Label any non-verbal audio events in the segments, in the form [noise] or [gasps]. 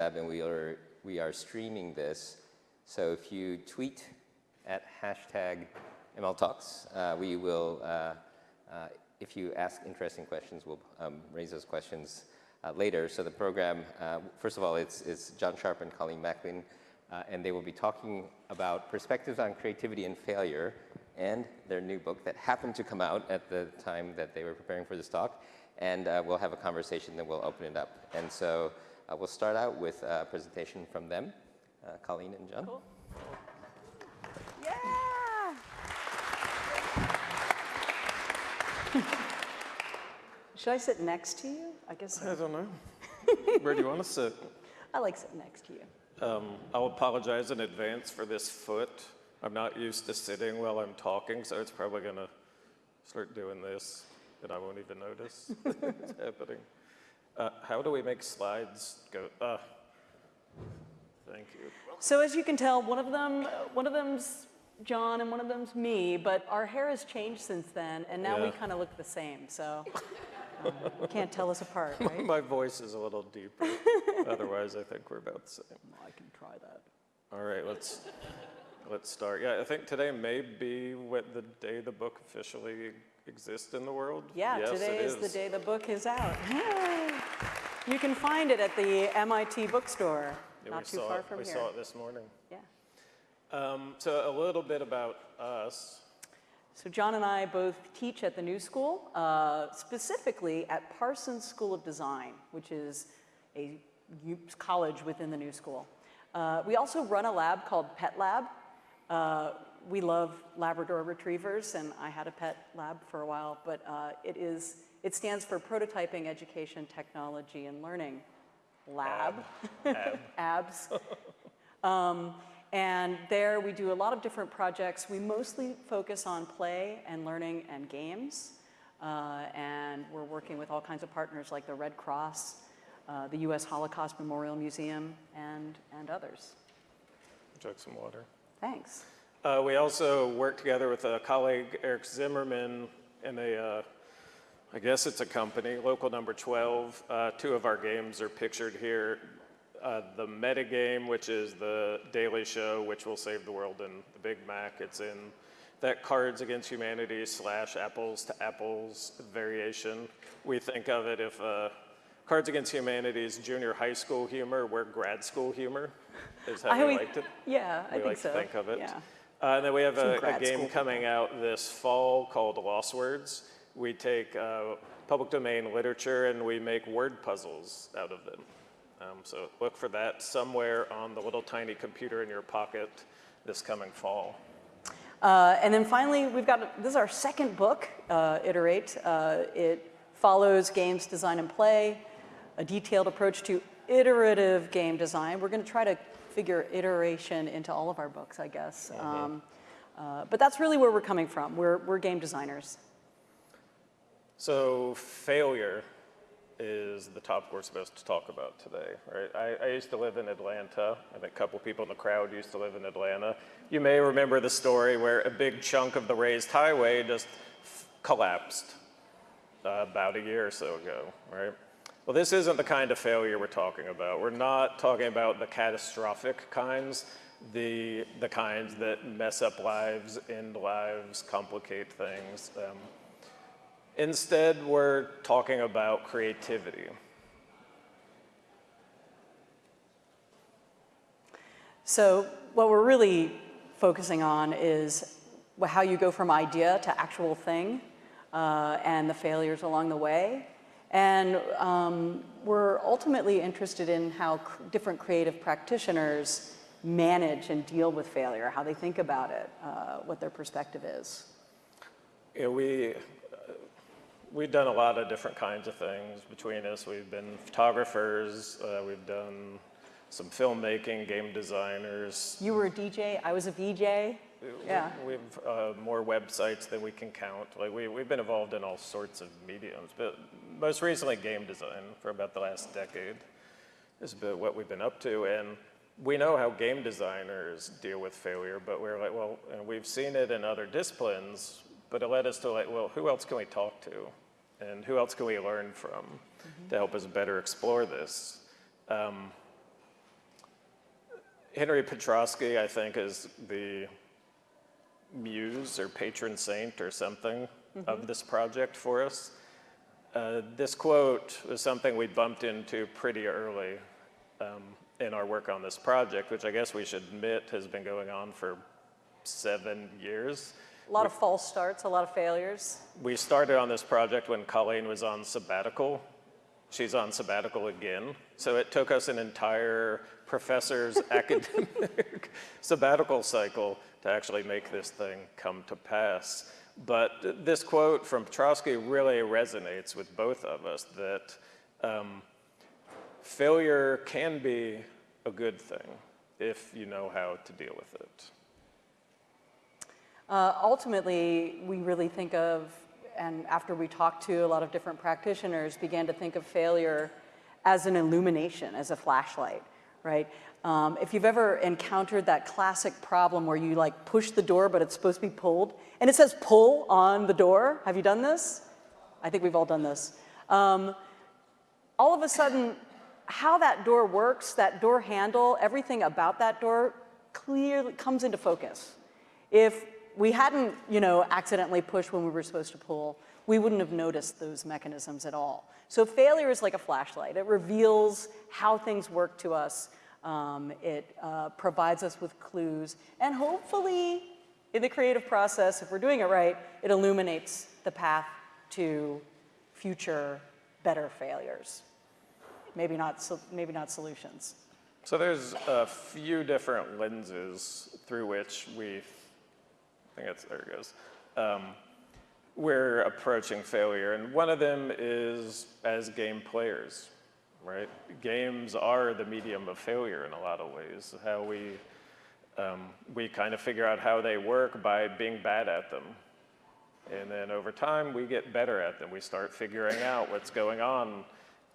and we are, we are streaming this. So if you tweet at hashtag MLTalks, uh, we will, uh, uh, if you ask interesting questions, we'll um, raise those questions uh, later. So the program, uh, first of all, it's, it's John Sharp and Colleen Macklin, uh, and they will be talking about perspectives on creativity and failure and their new book that happened to come out at the time that they were preparing for this talk. And we'll have a conversation, then we'll open it up. And so uh, we'll start out with a presentation from them, uh, Colleen and John. Cool. Yeah! Should I sit next to you? I guess so. I don't know. [laughs] Where do you want to sit? I like sitting next to you. Um, I'll apologize in advance for this foot. I'm not used to sitting while I'm talking, so it's probably going to start doing this, and I won't even notice [laughs] it's happening. Uh, how do we make slides go? Uh, thank you. So as you can tell, one of them, one of them's John and one of them's me, but our hair has changed since then, and now yeah. we kind of look the same. So uh, you can't tell us apart, [laughs] right? My voice is a little deeper. [laughs] Otherwise, I think we're about the same. I can try that. All right, let's let's start. Yeah, I think today may be what the day the book officially exist in the world? Yeah, yes, today is, is, the day the book is out. [gasps] you can find it at the MIT bookstore, yeah, not too far it, from we here. We saw it this morning. Yeah. Um, so a little bit about us. So John and I both teach at the New School, uh, specifically at Parsons School of Design, which is a college within the New School. Uh, we also run a lab called Pet Lab, uh, we love Labrador retrievers, and I had a pet lab for a while, but uh, it is, it stands for Prototyping Education Technology and Learning Lab. Ab. [laughs] Abs. um, and there we do a lot of different projects. We mostly focus on play and learning and games. Uh, and we're working with all kinds of partners like the Red Cross, uh, the U.S. Holocaust Memorial Museum, and, and others. Chug some water. Thanks. Uh, we also work together with a colleague, Eric Zimmerman, in a, uh, I guess it's a company, local number 12. Uh, two of our games are pictured here. Uh, the meta game, which is the Daily Show, which will save the world, and the Big Mac, it's in that Cards Against Humanity slash Apples to Apples variation. We think of it if uh, Cards Against Humanity is junior high school humor, we're grad school humor, is how I we liked it. Yeah, I we think like so. to think of it. Yeah. Uh, and then we have a, a, game coming out this fall called Losswords. We take uh, public domain literature and we make word puzzles out of them. Um, so look for that somewhere on the little tiny computer in your pocket this coming fall. Uh, and then finally, we've got, this is our second book, uh, Iterate. Uh, it follows games design and play, a detailed approach to iterative game design. We're gonna try to figure iteration into all of our books, I guess. Mm -hmm. um, uh, but that's really where we're coming from. We're, we're game designers. So failure is the topic we're supposed to talk about today, right? I, I, used to live in Atlanta. I think a couple people in the crowd used to live in Atlanta. You may remember the story where a big chunk of the raised highway just collapsed uh, about a year or so ago, right? Well, this isn't the kind of failure we're talking about. We're not talking about the catastrophic kinds, the, the kinds that mess up lives, end lives, complicate things. Um, instead, we're talking about creativity. So what we're really focusing on is how you go from idea to actual thing uh, and the failures along the way. And um, we're ultimately interested in how cr different creative practitioners manage and deal with failure, how they think about it, uh, what their perspective is. Yeah, we, uh, we've done a lot of different kinds of things between us. We've been photographers, uh, we've done some filmmaking, game designers. You were a DJ, I was a VJ. Yeah. We, have uh, more websites than we can count. Like we, we've been involved in all sorts of mediums, but most recently game design for about the last decade is about what we've been up to. And we know how game designers deal with failure, but we're like, well, and we've seen it in other disciplines, but it led us to like, well, who else can we talk to? And who else can we learn from mm -hmm. to help us better explore this? Um, Henry Petroski, I think, is the muse or patron saint or something of this project for us. Uh, this quote was something we bumped into pretty early um, in our work on this project, which I guess we should admit has been going on for seven years. A lot of false starts, a lot of failures. We started on this project when Colleen was on sabbatical. She's on sabbatical again. So it took us an entire professor's [laughs] academic sabbatical cycle to actually make this thing come to pass. But this quote from Petroski really resonates with both of us that um, failure can be a good thing if you know how to deal with it. Uh, ultimately, we really think of, and after we talked to a lot of different practitioners, began to think of failure as an illumination, as a flashlight, right? Um, if you've ever encountered that classic problem where you like push the door, but it's supposed to be pulled, and it says pull on the door, have you done this? I think we've all done this. Um, all of a sudden, how that door works, that door handle, everything about that door clearly comes into focus. If we hadn't, you know, accidentally pushed when we were supposed to pull, we wouldn't have noticed those mechanisms at all. So failure is like a flashlight. It reveals how things work to us. Um, it uh, provides us with clues. And hopefully, in the creative process, if we're doing it right, it illuminates the path to future better failures. Maybe not, maybe not solutions. So there's a few different lenses through which we, I think it's, there it goes, um, we're approaching failure. And one of them is as game players, right? Games are the medium of failure in a lot of ways. How we, um, we kind of figure out how they work by being bad at them. And then over time, we get better at them. We start figuring out what's going on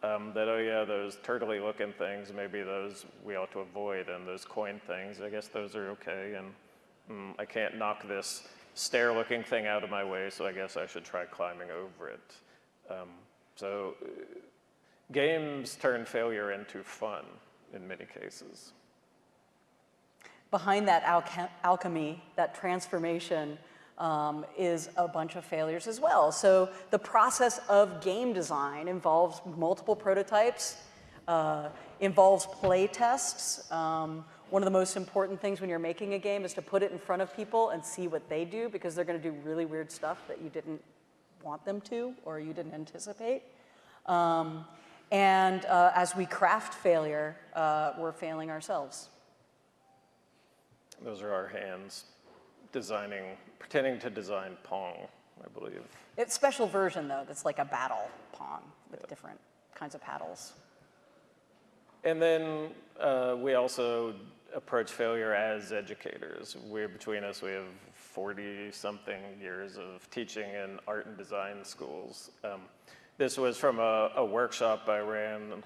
um, that, oh yeah, those turtley looking things, maybe those we ought to avoid, and those coin things, I guess those are okay, and mm, I can't knock this stair looking thing out of my way, so I guess I should try climbing over it. Um, so games turn failure into fun in many cases. Behind that alch alchemy, that transformation, um, is a bunch of failures as well. So the process of game design involves multiple prototypes, uh, involves play tests. Um, one of the most important things when you're making a game is to put it in front of people and see what they do because they're going to do really weird stuff that you didn't want them to or you didn't anticipate. Um, and uh, as we craft failure, uh, we're failing ourselves. Those are our hands designing, pretending to design Pong, I believe. It's a special version though, that's like a battle Pong with different kinds of paddles. And then uh, we also approach failure as educators. We're between us, we have 40 something years of teaching in art and design schools. Um, this was from a, a workshop I ran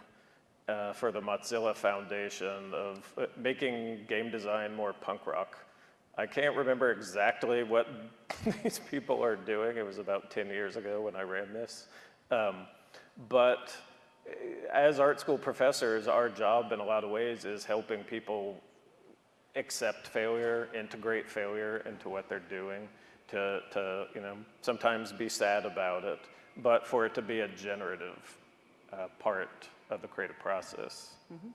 uh, for the Mozilla Foundation of uh, making game design more punk rock. I can't remember exactly what [laughs] these people are doing. It was about 10 years ago when I ran this. Um, but eh, as art school professors, our job in a lot of ways is helping people accept failure, integrate failure into what they're doing, to, to you know, sometimes be sad about it, but for it to be a generative uh, part of the creative process. Mm -hmm.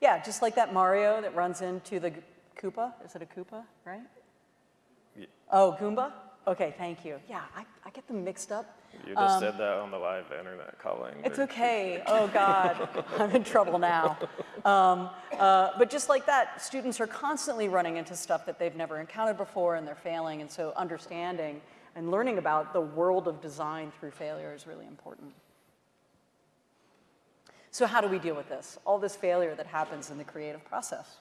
Yeah, just like that Mario that runs into the Koopa? Is it a Koopa, right? Yeah. Oh, Goomba? Okay, thank you. Yeah, I, I get them mixed up. You just um, said that on the live internet Colleen. It's okay. Oh, God. [laughs] I'm in trouble now. Um, uh, but just like that, students are constantly running into stuff that they've never encountered before and they're failing. And so understanding and learning about the world of design through failure is really important. So how do we deal with this? All this failure that happens in the creative process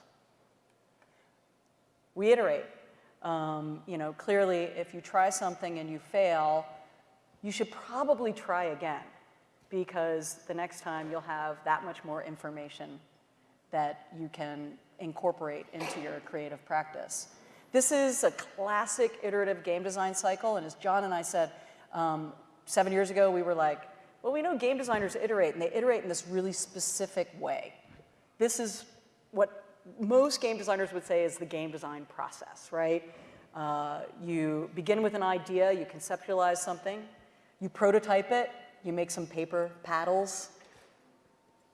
we iterate. Um, you know, clearly, if you try something and you fail, you should probably try again because the next time you'll have that much more information that you can incorporate into your creative practice. This is a classic iterative game design cycle, and as John and I said, um, seven years ago, we were like, well, we know game designers iterate, and they iterate in this really specific way. This is what most game designers would say is the game design process, right? Uh, you begin with an idea, you conceptualize something, you prototype it, you make some paper paddles,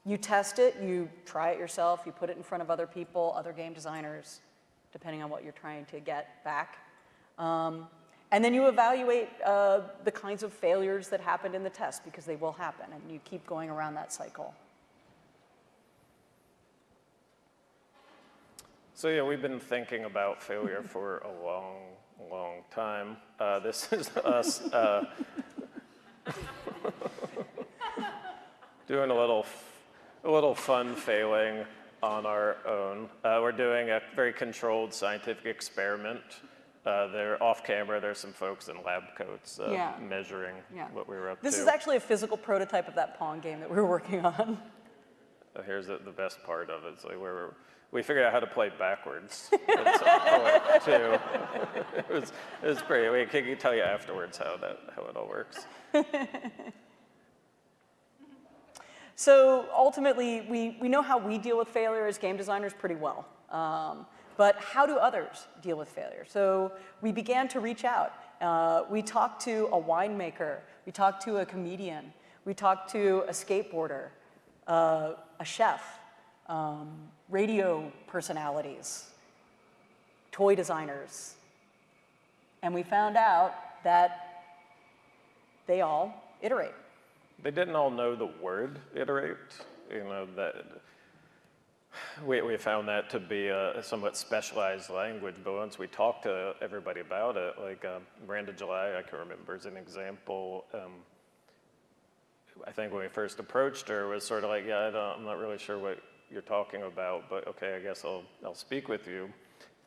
you test it, you try it yourself, you put it in front of other people, other game designers, depending on what you're trying to get back. Um, and then you evaluate uh, the kinds of failures that happened in the test because they will happen, and you keep going around that cycle. So yeah, we've been thinking about failure [laughs] for a long, long time. Uh, this is us uh, [laughs] doing a little, a little fun failing on our own. Uh, we're doing a very controlled scientific experiment. Uh, they're off camera. There's some folks in lab coats uh, Yeah. measuring Yeah. what we were up This to. This is actually a physical prototype of that Pong game that we were [laughs] working on. Uh, Here's the, the best part of it. It's like where we figured out how to play backwards at some point too. it was it was pretty. We can tell you afterwards how that how it all works. [laughs] So ultimately, we, we know how we deal with failure as game designers pretty well. Um, but how do others deal with failure? So we began to reach out. Uh, we talked to a winemaker, we talked to a comedian, we talked to a skateboarder, uh, a chef, um, radio personalities, toy designers. And we found out that they all iterate. They didn't all know the word iterate. You know that we we found that to be a somewhat specialized language. But once we talked to everybody about it, like um, Miranda July, I can remember as an example. Um, I think when we first approached her was sort of like, yeah, I I'm not really sure what you're talking about, but okay, I guess I'll I'll speak with you.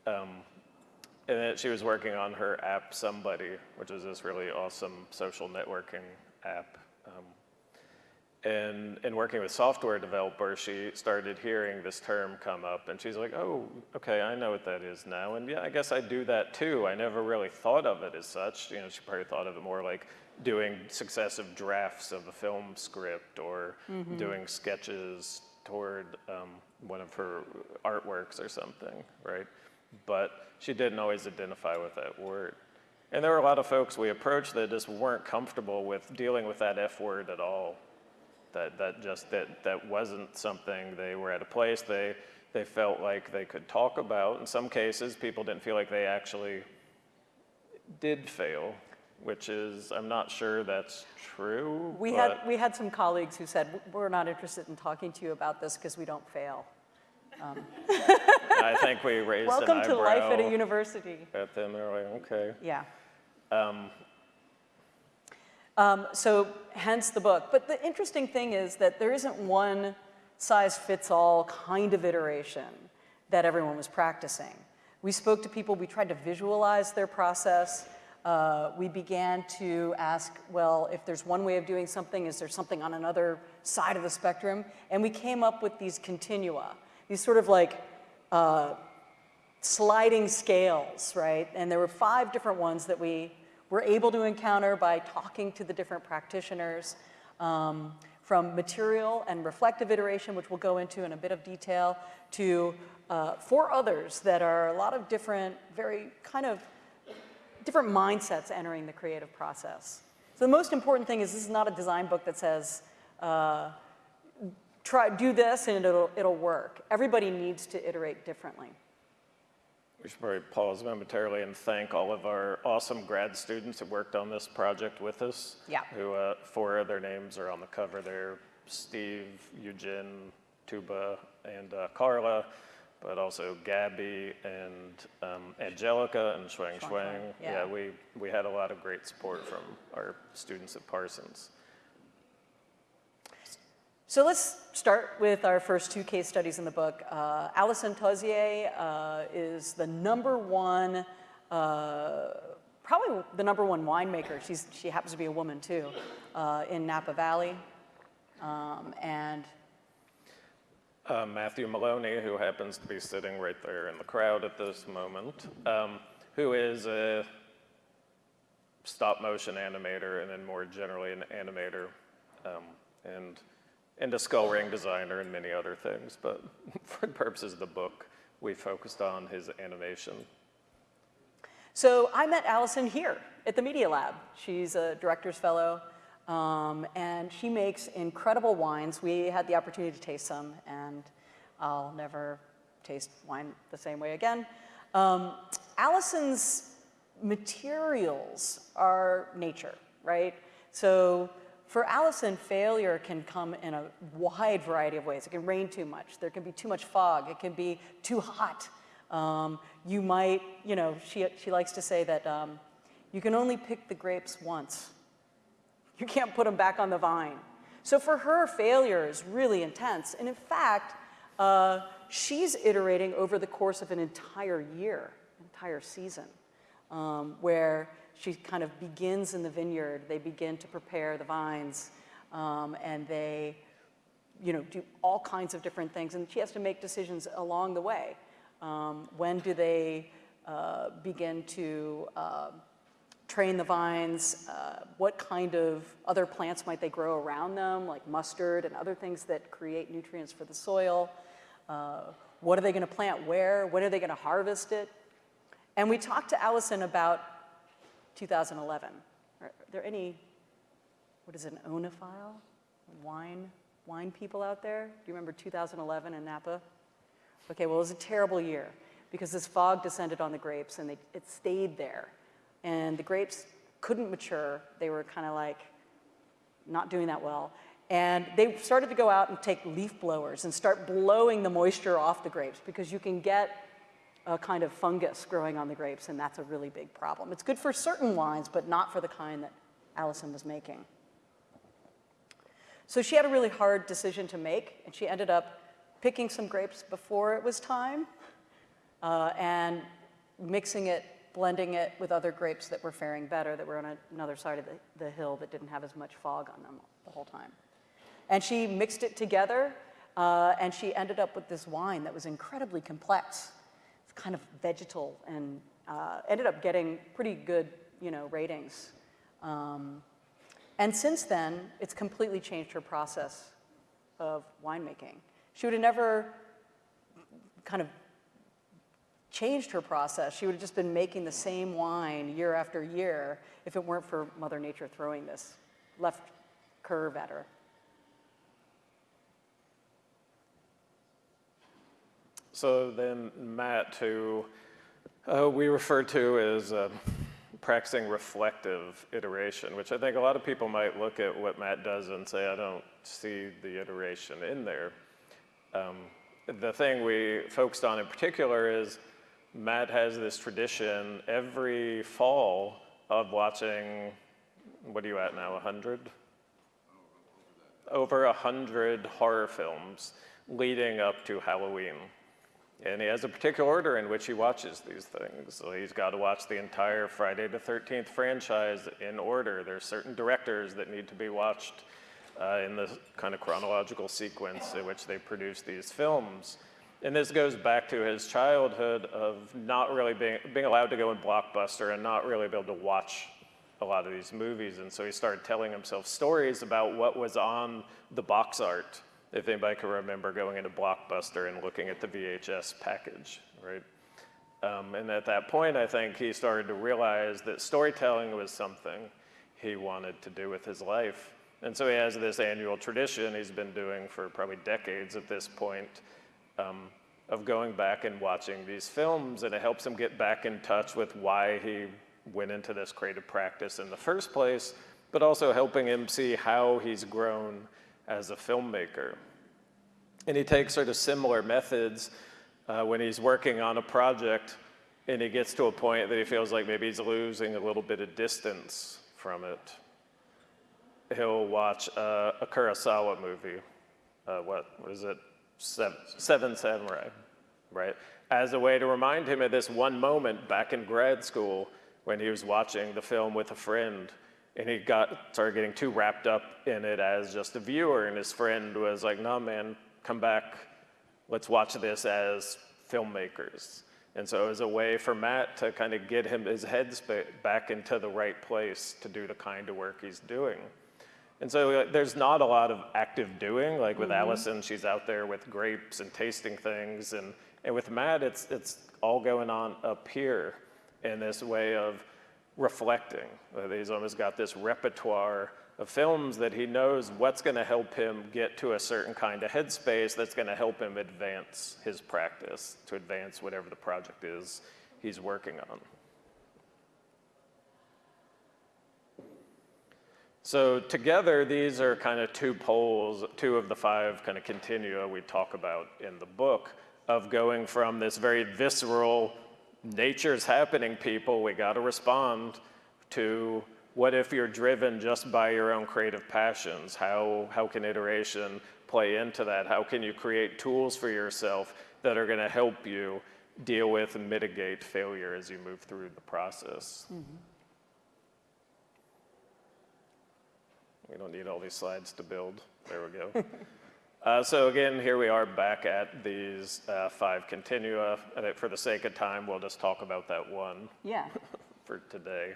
Um, and then she was working on her app Somebody, which is this really awesome social networking app. And in working with software developers, she started hearing this term come up, and she's like, "Oh, okay, I know what that is now." And yeah, I guess I do that too. I never really thought of it as such. You know, she probably thought of it more like doing successive drafts of a film script or doing sketches toward um, one of her artworks or something, right? But she didn't always identify with that word. And there were a lot of folks we approached that just weren't comfortable with dealing with that F word at all that, that just that, that wasn't something they were at a place they, they felt like they could talk about. In some cases, people didn't feel like they actually did fail, which is, I'm not sure that's true. We had, we had some colleagues who said, we're not interested in talking to you about this because we don't fail. I think we raised [laughs] Welcome an to life at a university. at them. They're like, okay. Yeah. Um, Um, so hence the book. But the interesting thing is that there isn't one size fits all kind of iteration that everyone was practicing. We spoke to people, we tried to visualize their process. Uh, we began to ask, well, if there's one way of doing something, is there something on another side of the spectrum? And we came up with these continua, these sort of like uh, sliding scales, right? And there were five different ones that we were able to encounter by talking to the different practitioners, um, from material and reflective iteration, which we'll go into in a bit of detail, to uh, four others that are a lot of different, very kind of different mindsets entering the creative process. So the most important thing is this is not a design book that says, uh, try, do this and it'll, it'll work. Everybody needs to iterate differently. We should probably pause momentarily and thank all of our awesome grad students who worked on this project with us. Yeah. Who, uh, four of their names are on the cover there, Steve, Eugene, Tuba, and uh, Carla, but also Gabby and um, Angelica and Shuang Shuang. Shuang, yeah. we, we had a lot of great support from our students at Parsons. So let's start with our first two case studies in the book. Uh, Alison Tauziet uh, is the number one, uh, probably the number one winemaker. She's, she happens to be a woman too, uh, in Napa Valley. Um, and Uh, Matthew Maloney, who happens to be sitting right there in the crowd at this moment, um, who is a stop motion animator and then more generally an animator. Um, and and a skull ring designer and many other things. But [laughs] for the purposes of the book, we focused on his animation. So I met Allison here at the Media Lab. She's a director's fellow, um, and she makes incredible wines. We had the opportunity to taste some, and I'll never taste wine the same way again. Um, Allison's materials are nature, right? So for Allison, failure can come in a wide variety of ways. It can rain too much. There can be too much fog. It can be too hot. Um, you might, you know, she, she likes to say that um, you can only pick the grapes once. You can't put them back on the vine. So for her, failure is really intense. And in fact, uh, she's iterating over the course of an entire year, entire season, um, where she kind of begins in the vineyard. They begin to prepare the vines, um, and they, you know, do all kinds of different things. And she has to make decisions along the way. Um, when do they uh, begin to uh, train the vines? Uh, what kind of other plants might they grow around them, like mustard and other things that create nutrients for the soil? Uh, what are they going to plant where? When are they going to harvest it? And we talked to Allison about 2011. Are there any, what is an oenophile? Wine, wine people out there? Do you remember 2011 in Napa? Okay, well, it was a terrible year because this fog descended on the grapes and they, it stayed there. And the grapes couldn't mature. They were kind of like not doing that well. And they started to go out and take leaf blowers and start blowing the moisture off the grapes because you can get a kind of fungus growing on the grapes, and that's a really big problem. It's good for certain wines, but not for the kind that Allison was making. So she had a really hard decision to make, and she ended up picking some grapes before it was time uh, and mixing it, blending it with other grapes that were faring better, that were on a, another side of the, the hill that didn't have as much fog on them the whole time. And she mixed it together, uh, and she ended up with this wine that was incredibly complex. Kind of vegetal and uh, ended up getting pretty good, you know, ratings. Um, and since then, it's completely changed her process of winemaking. She would have never kind of changed her process. She would have just been making the same wine year after year if it weren't for Mother Nature throwing this left curve at her. So then Matt, who uh, we refer to as uh, practicing reflective iteration, which I think a lot of people might look at what Matt does and say, I don't see the iteration in there. Um, the thing we focused on in particular is Matt has this tradition every fall of watching, what are you at now, 100? Over 100 horror films leading up to Halloween. And he has a particular order in which he watches these things. So he's got to watch the entire Friday the 13th franchise in order. There's certain directors that need to be watched uh, in the kind of chronological sequence in which they produce these films. And this goes back to his childhood of not really being, being allowed to go in Blockbuster and not really be able to watch a lot of these movies. And so he started telling himself stories about what was on the box art, if anybody can remember going into Blockbuster and looking at the VHS package, right? Um, and at that point, I think he started to realize that storytelling was something he wanted to do with his life. And so he has this annual tradition he's been doing for probably decades at this point um, of going back and watching these films, and it helps him get back in touch with why he went into this creative practice in the first place, but also helping him see how he's grown as a filmmaker. And he takes sort of similar methods uh, when he's working on a project and he gets to a point that he feels like maybe he's losing a little bit of distance from it he'll watch uh, a Kurosawa movie. Uh, what, what is it? Seven, Seven Samurai, right? As a way to remind him of this one moment back in grad school when he was watching the film with a friend and he got started getting too wrapped up in it as just a viewer and his friend was like no man come back. Let's watch this as filmmakers. And so it was a way for matt to kind of get him his head back into the right place to do the kind of work he's doing. And so there's not a lot of active doing. Like with mm-hmm. Allison, she's out there with grapes and tasting things, and and with Matt, it's it's all going on up here in this way of reflecting. He's almost got this repertoire of films that he knows what's going to help him get to a certain kind of headspace that's going to help him advance his practice, to advance whatever the project is he's working on. So together, these are kind of two poles, two of the five kind of continua we talk about in the book of going from this very visceral, nature's happening, people, we got to respond, to what if you're driven just by your own creative passions? How, how can iteration play into that? How can you create tools for yourself that are going to help you deal with and mitigate failure as you move through the process? Mm-hmm. We don't need all these slides to build. There we go. [laughs] Uh, so again, here we are back at these uh, five continua. And for the sake of time, we'll just talk about that one Yeah. [laughs] for today.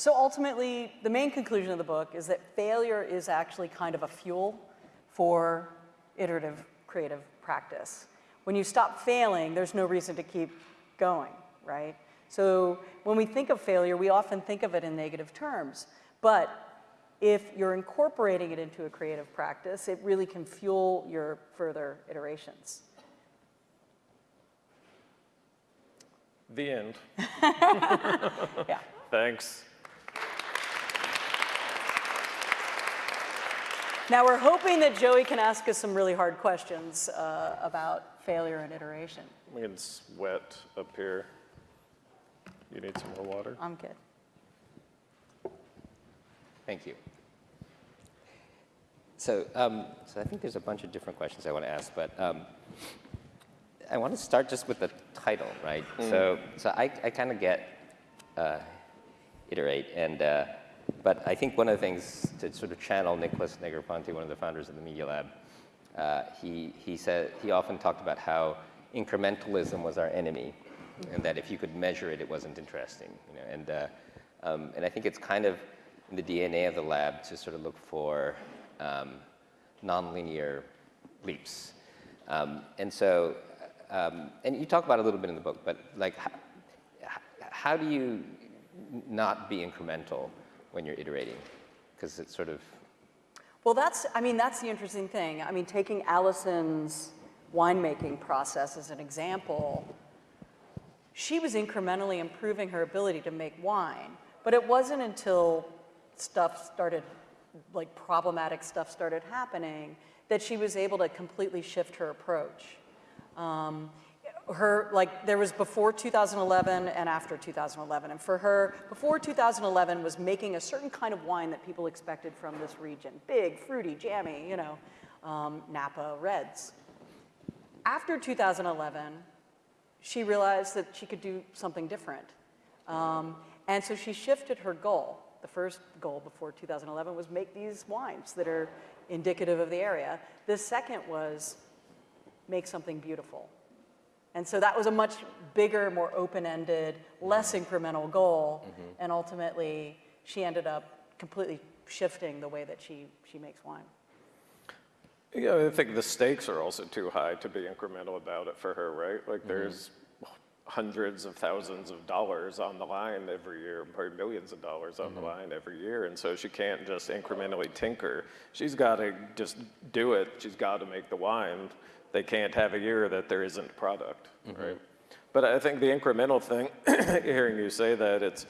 So ultimately, the main conclusion of the book is that failure is actually kind of a fuel for iterative creative practice. When you stop failing, there's no reason to keep going, right? So when we think of failure, we often think of it in negative terms. But if you're incorporating it into a creative practice, it really can fuel your further iterations. The end. [laughs] [laughs] Yeah. Thanks. Now we're hoping that Joey can ask us some really hard questions uh, about failure and iteration. We can sweat up here. You need some more water? I'm good. Thank you. So, um, so I think there's a bunch of different questions I want to ask, but um, I want to start just with the title, right? So, so I, I kind of get uh, iterate, and uh, but I think one of the things to sort of channel Nicholas Negroponte, one of the founders of the Media Lab, uh, he he said he often talked about how incrementalism was our enemy, and that if you could measure it, it wasn't interesting, you know, and uh, um, and I think it's kind of in the DNA of the lab to sort of look for um, nonlinear leaps. Um, and so, um, and you talk about a little bit in the book, but like, how, how do you not be incremental when you're iterating? Because it's sort of, Well, that's, I mean, that's the interesting thing. I mean, taking Allison's winemaking process as an example, she was incrementally improving her ability to make wine, but it wasn't until stuff started, like problematic stuff started happening, that she was able to completely shift her approach. Um, her, like, there was before 2011 and after 2011. And for her, before 2011 was making a certain kind of wine that people expected from this region big, fruity, jammy, you know, um, Napa Reds. After 2011, she realized that she could do something different. Um, and so she shifted her goal. The first goal before 2011 was make these wines that are indicative of the area. The second was make something beautiful. And so that was a much bigger, more open-ended, less incremental goal. Mm-hmm. And ultimately, she ended up completely shifting the way that she, she makes wine. Yeah, I think the stakes are also too high to be incremental about it for her, right? Like mm-hmm. there's hundreds of thousands of dollars on the line every year, probably millions of dollars on the mm-hmm. line every year. And so she can't just incrementally tinker. She's got to just do it. She's got to make the wine. They can't have a year that there isn't product, mm-hmm. right? But I think the incremental thing, [coughs] hearing you say that, it's,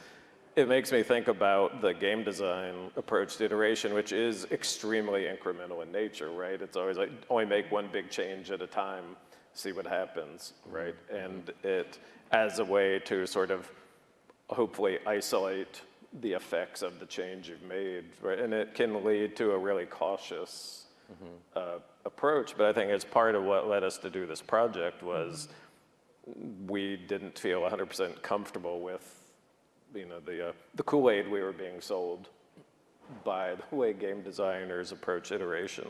it makes me think about the game design approach to iteration, which is extremely incremental in nature, right? It's always like only make one big change at a time, see what happens, right? And it as a way to sort of hopefully isolate the effects of the change you've made, right? And it can lead to a really cautious uh, approach. But I think it's part of what led us to do this project was we didn't feel 100% comfortable with, you know, the, uh, the Kool-Aid we were being sold by the way game designers approach iteration.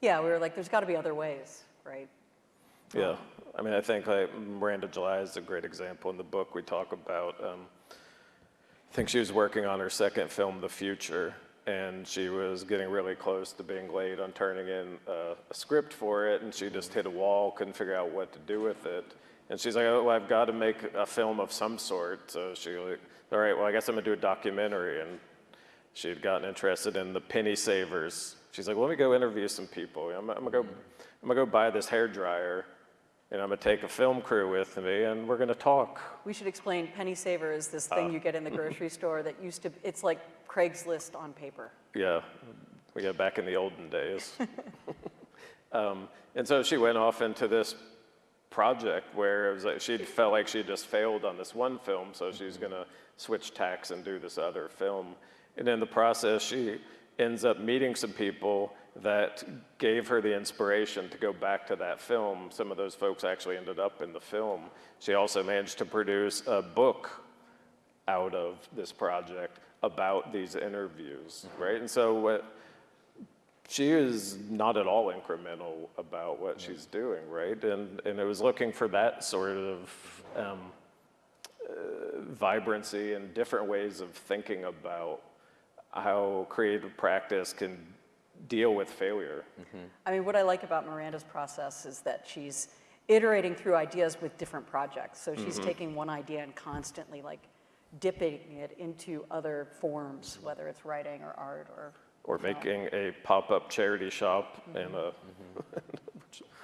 Yeah, we were like, there's got to be other ways, right? Yeah, I mean, I think like Miranda July is a great example. In the book, we talk about um, think she was working on her second film, The Future, and she was getting really close to being late on turning in a, a script for it, and she just hit a wall, couldn't figure out what to do with it. And she's like, oh, well, I've got to make a film of some sort. So she like, all right, well, I guess I'm gonna do a documentary. And she had gotten interested in the penny savers. She's like, well, let me go interview some people. I'm, I'm gonna go, I'm gonna go buy this hair dryer, and I'm gonna take a film crew with me, and we're gonna talk. We should explain penny saver is this thing you get in the [laughs] grocery store that used to, it's like Craigslist on paper. Yeah, yeah, back in the olden days. [laughs] [laughs] um, and so she went off into this project where it was like she felt like she just failed on this one film, so she's gonna switch tacks and do this other film. And in the process, she ends up meeting some people that gave her the inspiration to go back to that film. Some of those folks actually ended up in the film. She also managed to produce a book out of this project about these interviews, right? And so what she is not at all incremental about what she's doing, right? And and it was looking for that sort of um, uh, vibrancy and different ways of thinking about how creative practice can deal with failure. Mm-hmm. I mean, what I like about Miranda's process is that she's iterating through ideas with different projects. So she's mm-hmm. taking one idea and constantly like dipping it into other forms, mm-hmm. whether it's writing or art or Or making a pop-up charity shop [laughs] in a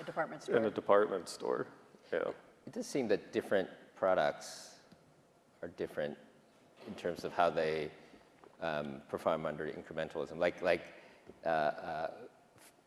a department in a store. department store. Yeah. It does seem that different products are different in terms of how they um, perform under incrementalism. Like, like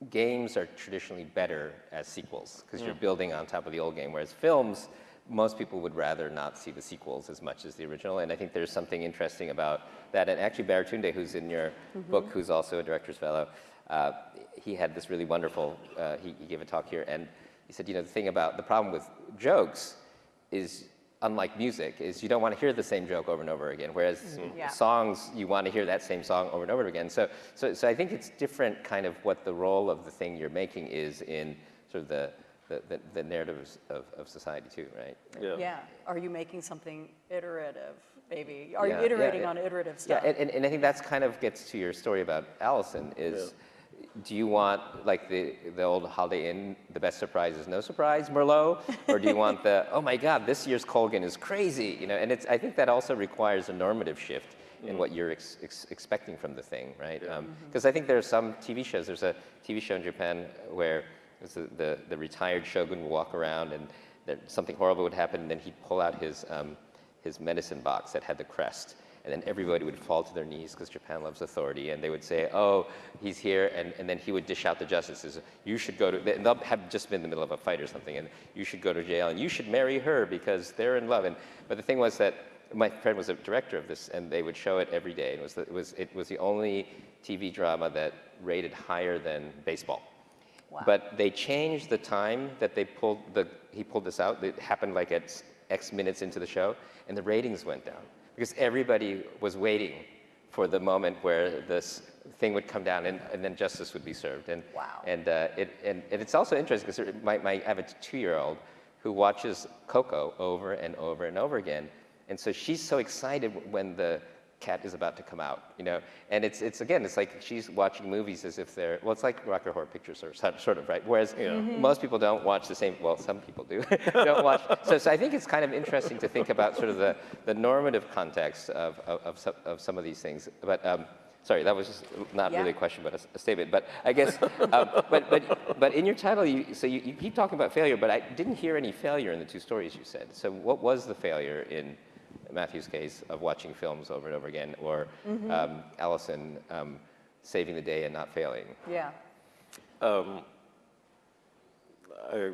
games are traditionally better as sequels because you're building on top of the old game, whereas films, most people would rather not see the sequels as much as the original. And I think there's something interesting about that. And actually, Baratunde, who's in your book, who's also a director's fellow, uh, he had this really wonderful, uh, he, he gave a talk here, and he said, you know, the thing about the problem with jokes is unlike music is you don't want to hear the same joke over and over again whereas mm-hmm. Yeah. songs you want to hear that same song over and over again so, so so i think it's different kind of what the role of the thing you're making is in sort of the the, the, the narratives of, of society too right Yeah. Yeah, are you making something iterative, maybe? Are you Yeah, yeah, iterating yeah. on iterative yeah stuff? and, and, and i think that's kind of gets to your story about allison is do you want like the, the old holiday inn the best surprise is no surprise merlot? Or do you want the [laughs] oh my god this year's Colgin is crazy you know? And it's i think that also requires a normative shift in what mm-hmm. you're ex- ex- expecting from the thing right? Because um, mm-hmm. i think there are some tv shows there's a tv show in japan where it's the, the, the retired shogun would walk around and there, something horrible would happen and then he'd pull out his, um, his medicine box that had the crest and then everybody would fall to their knees because Japan loves authority, and they would say, "Oh, he's here," and, and then he would dish out the justices. You should go to. And they'll have just been in the middle of a fight or something, and you should go to jail, and you should marry her because they're in love. And but the thing was that my friend was a director of this, and they would show it every day. It was the, it was it was the only TV drama that rated higher than baseball. Wow. But they changed the time that they pulled the he pulled this out. It happened like at X minutes into the show, and the ratings went down because everybody was waiting for the moment where this thing would come down and, and then justice would be served. And Wow. and uh, it and, and it's also interesting because my, my I have a two-year-old who watches Coco over and over and over again, and so she's so excited when the cat is about to come out, you know. And it's it's again, it's like she's watching movies as if they're well, it's like Rocky Horror Picture Show, sort [laughs] sort of, right? Whereas most people don't watch the same. Well, some people do. [laughs] don't watch. So, so I think it's kind of interesting to think about sort of the, the normative context of of, of, some, of some of these things. But um, sorry, that was just not Yeah. really a question, but a, a statement. But I guess, um, but but but in your title, you so you, you keep talking about failure, but I didn't hear any failure in the two stories you said. So what was the failure in Matthew's case of watching films over and over again, or um, Allison um, saving the day and not failing? Yeah, Um, I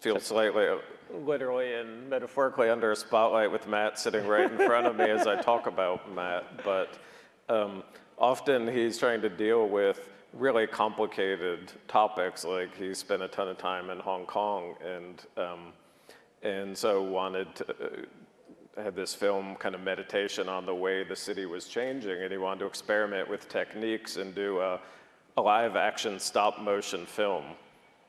feel slightly, literally and metaphorically under a spotlight with Matt sitting right in front of me as I talk about Matt, but um, often he's trying to deal with really complicated topics, like he spent a ton of time in Hong Kong and, um, and so wanted to, uh, had this film kind of meditation on the way the city was changing, and he wanted to experiment with techniques and do a, a live action stop motion film.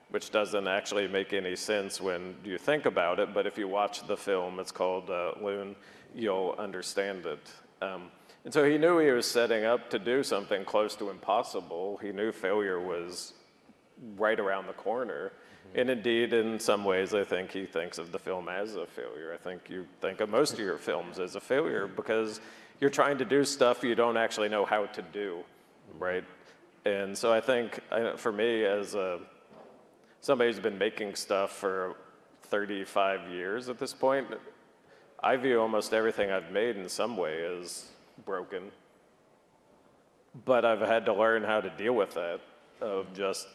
which doesn't actually make any sense when you think about it. But if you watch the film, it's called uh, Loon, you'll understand it. Um, and so he knew he was setting up to do something close to impossible. He knew failure was right around the corner. And indeed, in some ways, I think he thinks of the film as a failure. I think you think of most of your films as a failure because you're trying to do stuff you don't actually know how to do, right? And so I think for me, as a, somebody who's been making stuff for 35 years at this point, I view almost everything I've made in some way as broken. But I've had to learn how to deal with that, of just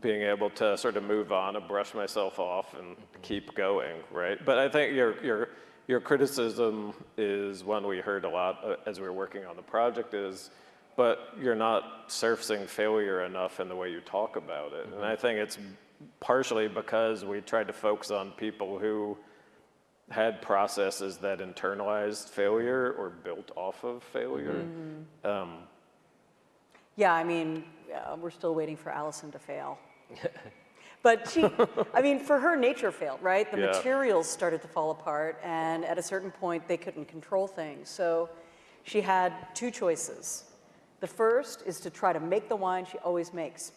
being able to sort of move on and brush myself off and keep going, right? But I think your, your, your criticism is one we heard a lot uh, as we were working on the project is, but you're not surfacing failure enough in the way you talk about it. And I think it's partially because we tried to focus on people who had processes that internalized failure or built off of failure. Um, Yeah, I mean, uh, we're still waiting for Allison to fail. But she, I mean, for her, nature failed, right? The Yeah. materials started to fall apart, and at a certain point, they couldn't control things. So she had two choices. The first is to try to make the wine she always makes.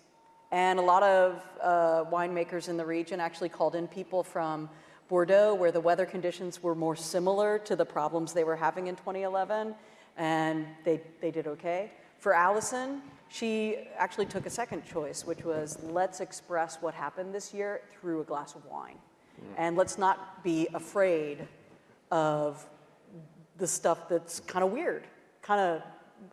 And a lot of uh, winemakers in the region actually called in people from Bordeaux, where the weather conditions were more similar to the problems they were having in 2011, and they, they did okay. For Allison, she actually took a second choice, which was let's express what happened this year through a glass of wine. And let's not be afraid of the stuff that's kind of weird, kind of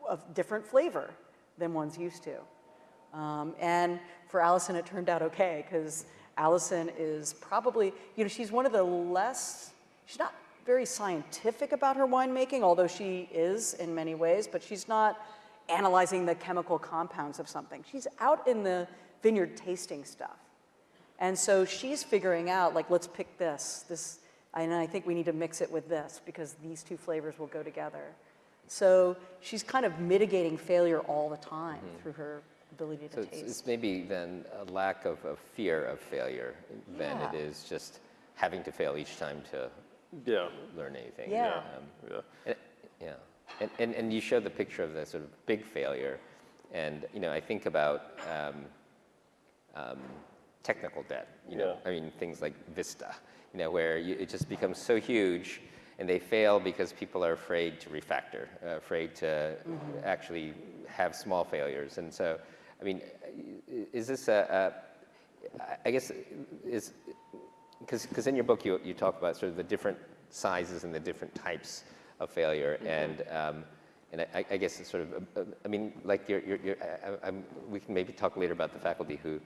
of different flavor than one's used to. Um, and for Allison, it turned out okay because Allison is probably, you know, she's one of the less, she's not very scientific about her winemaking, although she is in many ways, but she's not analyzing the chemical compounds of something. She's out in the vineyard tasting stuff. And so she's figuring out, like, let's pick this, this, and I think we need to mix it with this because these two flavors will go together. So she's kind of mitigating failure all the time through her ability to So it's, taste. it's maybe then a lack of, of fear of failure than it Yeah. is just having to fail each time to yeah, learn anything. Yeah. Um, yeah. and- yeah. And, and, and you showed the picture of the sort of big failure. And, you know, I think about um, um, technical debt, you know, Yeah. I mean, things like Vista, you know, where you, it just becomes so huge and they fail because people are afraid to refactor, uh, afraid to actually have small failures. And so, I mean, is this a, a I- I guess, is, because in your book you, you talk about sort of the different sizes and the different types of failure, and um, and I, I guess it's sort of, uh, uh, I mean, like you're, you're, you're I, we can maybe talk later about the faculty who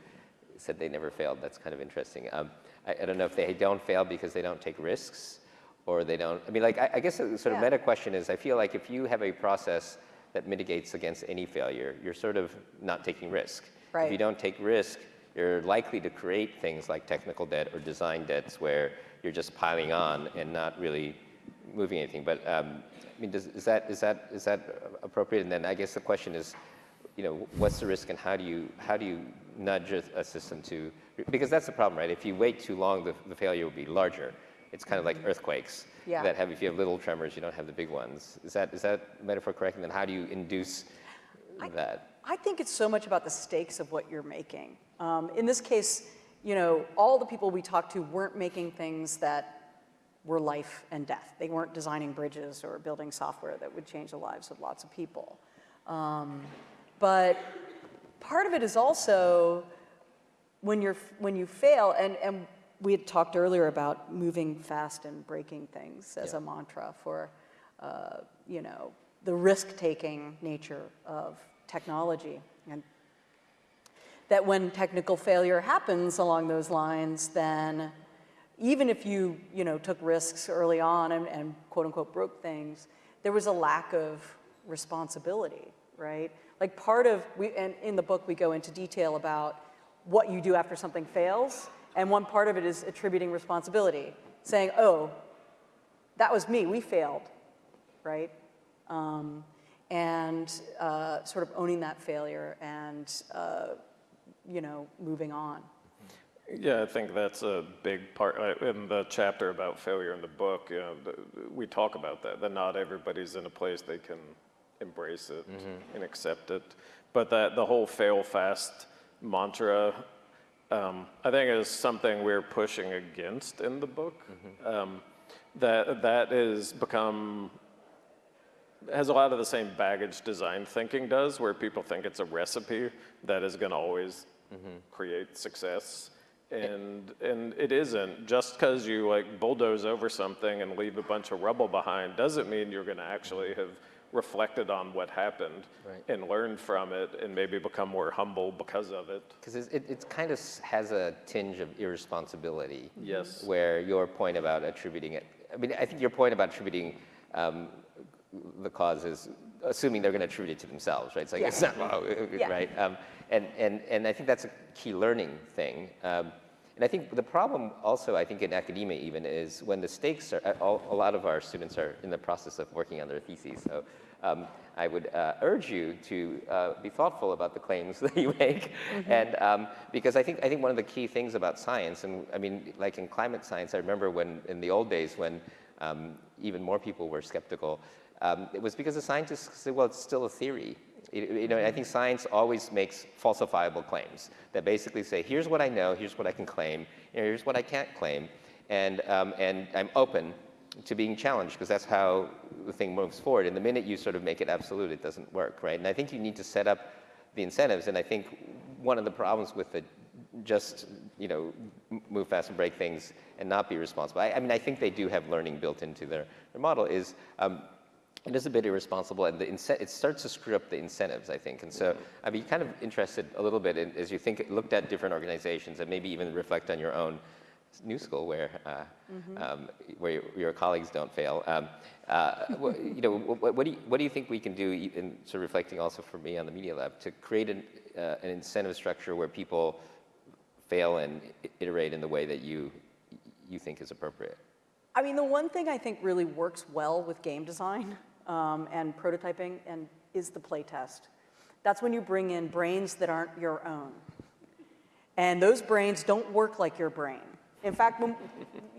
said they never failed. That's kind of interesting. Um, I, I don't know if they don't fail because they don't take risks, or they don't. I mean, like I, I guess the sort of Yeah. meta question is, I feel like if you have a process that mitigates against any failure, you're sort of not taking risk. If you don't take risk, you're likely to create things like technical debt or design debts where you're just piling on and not really moving anything. But um, I mean, does, is that is that is that appropriate? And then I guess the question is, you know, what's the risk and how do you how do you nudge a, a system to because that's the problem, right? If you wait too long, the, the failure will be larger. It's kind of like earthquakes Yeah. that have if you have little tremors, you don't have the big ones. Is that is that metaphor correct? And then how do you induce that? I think it's so much about the stakes of what you're making. Um, in this case, you know, all the people we talked to weren't making things that were life and death. They weren't designing bridges or building software that would change the lives of lots of people. Um, but part of it is also when you're when you fail, and, and we had talked earlier about moving fast and breaking things as Yeah. a mantra for, uh, you know, the risk-taking nature of technology, and that when technical failure happens along those lines, then even if you, you know, took risks early on and, and quote unquote broke things, there was a lack of responsibility, right? Like part of, we, and in the book we go into detail about what you do after something fails, and one part of it is attributing responsibility, saying, oh, that was me, we failed, right? Um, and uh, sort of owning that failure and uh, you know, moving on. Yeah, I think that's a big part. uh, In the chapter about failure in the book, you know, we talk about that, that not everybody's in a place they can embrace it and accept it. But that the whole fail fast mantra, um, I think is something we're pushing against in the book. Um, that that is become has a lot of the same baggage design thinking does, where people think it's a recipe that is going to always create success. And, and it isn't. Just because you like bulldoze over something and leave a bunch of rubble behind doesn't mean you're going to actually have reflected on what happened Right. and learned from it and maybe become more humble because of it. Because it, it kind of has a tinge of irresponsibility. Yes. Where your point about attributing it, I mean, I think your point about attributing um, the cause is assuming they're going to attribute it to themselves, right? It's like, Yeah. it's not, well, [laughs] Yeah. right? Um, and, and, and I think that's a key learning thing. Um, and I think the problem also, I think in academia even, is when the stakes are, all, a lot of our students are in the process of working on their theses. So um, I would uh, urge you to uh, be thoughtful about the claims [laughs] that you make. And um, because I think, I think one of the key things about science, and I mean, like in climate science, I remember when, in the old days when um, even more people were skeptical, um, it was because the scientists said, well, it's still a theory. You know, I think science always makes falsifiable claims that basically say, here's what I know, here's what I can claim, here's what I can't claim, and, um, and I'm open to being challenged because that's how the thing moves forward. And the minute you sort of make it absolute, it doesn't work, right? And I think you need to set up the incentives. And I think one of the problems with the just, you know, move fast and break things and not be responsible. I, I mean, I think they do have learning built into their, their model is um, it is a bit irresponsible and the it starts to screw up the incentives, I think. And so I'd be kind of interested a little bit in, as you think, looked at different organizations and maybe even reflect on your own new school where, uh, um, where your, your colleagues don't fail. Um, uh, you know, what, what, do you, what do you think we can do, in sort of reflecting also for me on the Media Lab, to create an, uh, an incentive structure where people fail and iterate in the way that you, you think is appropriate? I mean, the one thing I think really works well with game design um, and prototyping and is the playtest. That's when you bring in brains that aren't your own. And those brains don't work like your brain. In fact, when,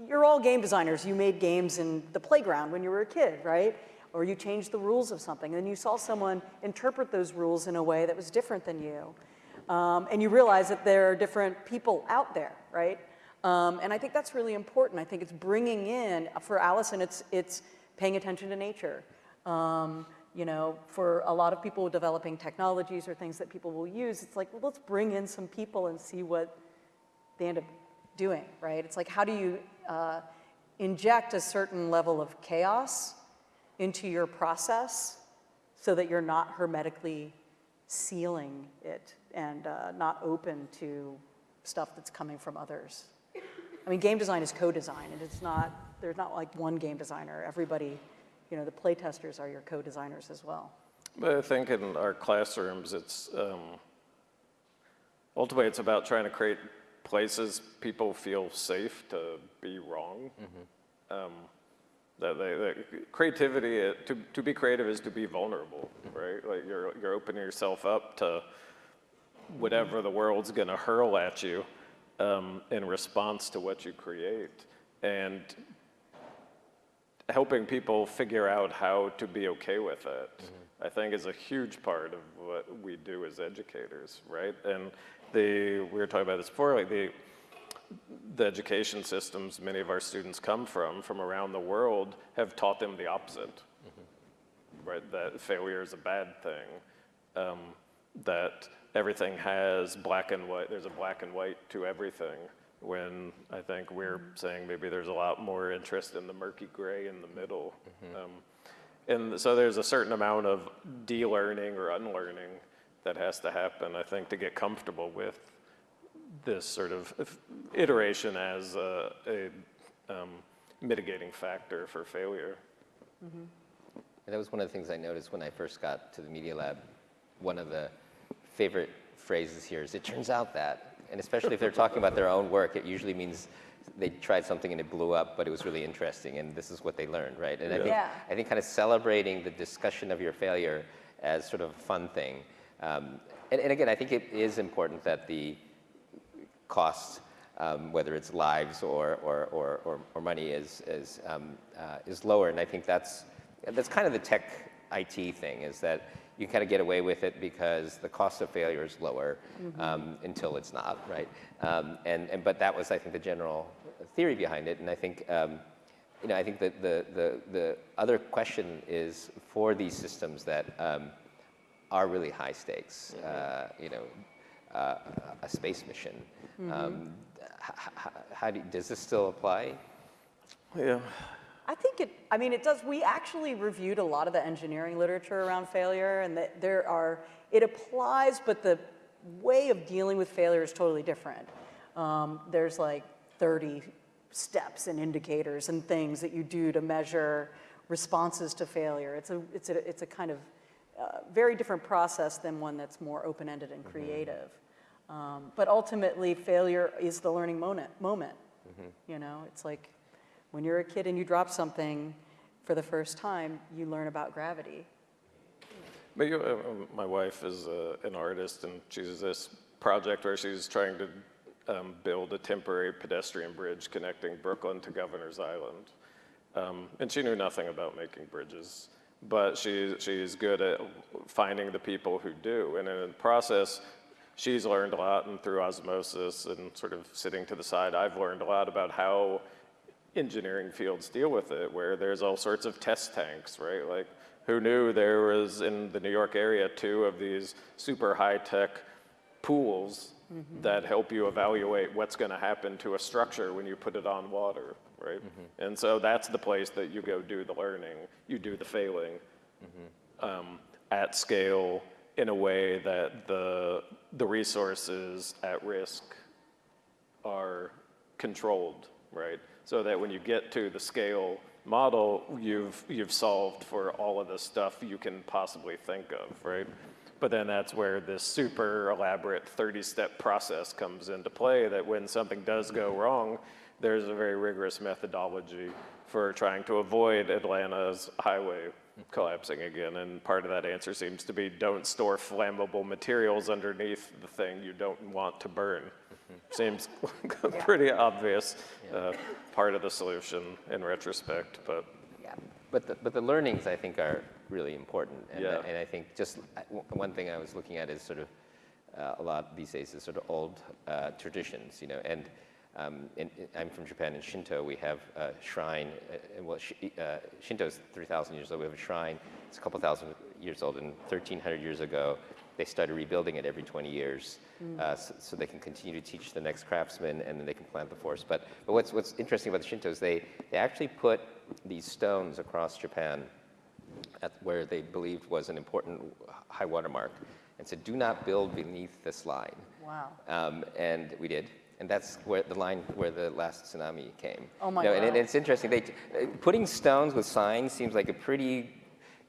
you're all game designers. You made games in the playground when you were a kid, right? Or you changed the rules of something, and you saw someone interpret those rules in a way that was different than you. Um, and you realize that there are different people out there, right? Um, and I think that's really important. I think it's bringing in, for Allison, it's, it's paying attention to nature. Um, you know, for a lot of people developing technologies or things that people will use, it's like, well, let's bring in some people and see what they end up doing, right? It's like, how do you uh, inject a certain level of chaos into your process so that you're not hermetically sealing it and uh, not open to stuff that's coming from others? I mean, game design is co-design, and it's not, there's not like one game designer. Everybody, you know, the play testers are your co-designers as well. But I think in our classrooms, it's um, ultimately it's about trying to create places people feel safe to be wrong. Um, that, they, that creativity, uh, to, to be creative is to be vulnerable, right? Like you're, you're opening yourself up to whatever the world's going to hurl at you um, in response to what you create. And helping people figure out how to be okay with it, I think is a huge part of what we do as educators, right? And the, we were talking about this before, like the, the education systems many of our students come from, from around the world, have taught them the opposite, right? That failure is a bad thing, um, that everything has black and white, there's a black and white to everything, when I think we're saying maybe there's a lot more interest in the murky gray in the middle. Um, and so there's a certain amount of de-learning or unlearning that has to happen, I think, to get comfortable with this sort of iteration as a, a um, mitigating factor for failure. And that was one of the things I noticed when I first got to the Media Lab. One of the favorite phrases here is, it turns out that, and especially if they're talking about their own work, it usually means they tried something and it blew up, but it was really interesting, and this is what they learned, right? And I think, Yeah. I think kind of celebrating the discussion of your failure as sort of a fun thing Um, and, and again, I think it is important that the cost, um, whether it's lives or, or, or, or, or money, is, is, um, uh, is lower. And I think that's, that's kind of the tech IT thing, is that you kind of get away with it because the cost of failure is lower um, until it's not, right? Um, and, and, but that was, I think, the general theory behind it. And I think, um, you know, I think that the, the, the other question is for these systems that um, are really high stakes, uh, you know, uh, a space mission. Um, h- h- how do, does this still apply? Yeah. I think it, I mean, it does, we actually reviewed a lot of the engineering literature around failure and that there are, it applies, but the way of dealing with failure is totally different. Um, there's like 30 steps and indicators and things that you do to measure responses to failure. It's a, it's a, it's a kind of uh, very different process than one that's more open-ended and creative. Um, but ultimately, failure is the learning moment. moment. You know, it's like when you're a kid and you drop something for the first time, you learn about gravity. Uh, my wife is uh, an artist, and she's this project where she's trying to um, build a temporary pedestrian bridge connecting Brooklyn to Governor's Island. Um, and she knew nothing about making bridges, but she, she's good at finding the people who do. And in the process, she's learned a lot, and through osmosis and sort of sitting to the side, I've learned a lot about how engineering fields deal with it, where there's all sorts of test tanks, right? Like, who knew there was in the New York area two of these super high-tech pools mm-hmm. that help you evaluate what's going to happen to a structure when you put it on water, right? Mm-hmm. And so that's the place that you go do the learning, you do the failing mm-hmm. um, at scale in a way that the the resources at risk are controlled, right? So that when you get to the scale model, you've, you've solved for all of the stuff you can possibly think of, right? But then that's where this super elaborate 30-step process comes into play, that when something does go wrong, there's a very rigorous methodology for trying to avoid Atlanta's highway collapsing again. And part of that answer seems to be don't store flammable materials underneath the thing you don't want to burn. Seems like [laughs] a pretty obvious uh, part of the solution in retrospect, but Yeah. But the, but the learnings, I think, are really important. And, Yeah. and I think just uh, one thing I was looking at is sort of uh, a lot these days is sort of old uh, traditions, you know. And um, in, in- I'm from Japan. In Shinto, we have a shrine. Uh, well, Shi- uh, Shinto is 3,000 years old. We have a shrine. It's a couple thousand years old. And 1,300 years ago, they started rebuilding it every 20 years, uh, so, so they can continue to teach the next craftsmen, and then they can plant the forest. But, but what's, what's interesting about the Shintos, they, they actually put these stones across Japan at where they believed was an important high water mark, and said, "Do not build beneath this line." Wow. Um, and we did. And that's where the line where the last tsunami came. Oh my know, and, and God. it's interesting. They, uh, putting stones with signs seems like a pretty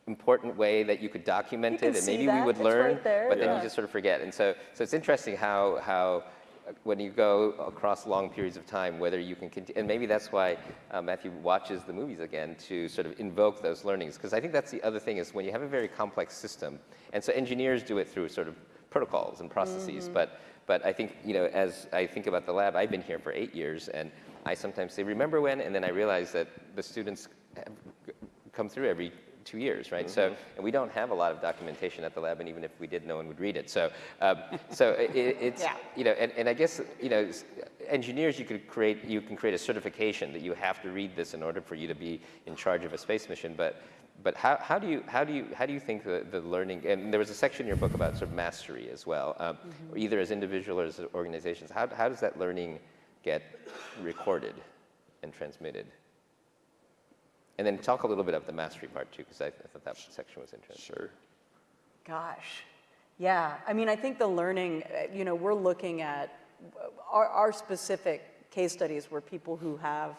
important way that you could document You it, and maybe that. we would It's learn. right there, but then you just sort of forget. And so, so it's interesting how how uh, when you go across long periods of time, whether you can continue, and maybe that's why uh, Matthew watches the movies again to sort of invoke those learnings, because I think that's the other thing is when you have a very complex system, and so engineers do it through sort of protocols and processes, Mm-hmm. but but I think you know as I think about the lab, I've been here for eight years, and I sometimes say remember when, and then I realize that the students have come through every two years, right? So, and we don't have a lot of documentation at the lab, and even if we did, no one would read it. So, um, so it, it's, Yeah. you know, and, and I guess, you know, engineers, you could create, you can create a certification that you have to read this in order for you to be in charge of a space mission, but, but how, how do you, how do you, how do you think the, the learning, and there was a section in your book about sort of mastery as well, um, either as individual or as organizations, how, how does that learning get recorded and transmitted? And then talk a little bit about the mastery part too, because I, I thought that section was interesting. sure. Gosh. Yeah. I mean, I think the learning, uh, you know, we're looking at uh, our, our specific case studies were people who have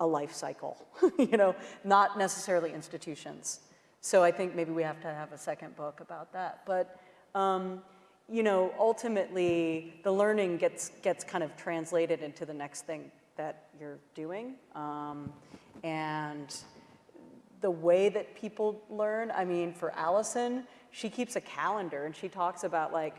a life cycle, [laughs] you know, not necessarily institutions. So I think maybe we have to have a second book about that. But, um, you know, ultimately, the learning gets, gets kind of translated into the next thing that you're doing. Um, and the way that people learn, I mean, for Allison, she keeps a calendar and she talks about like,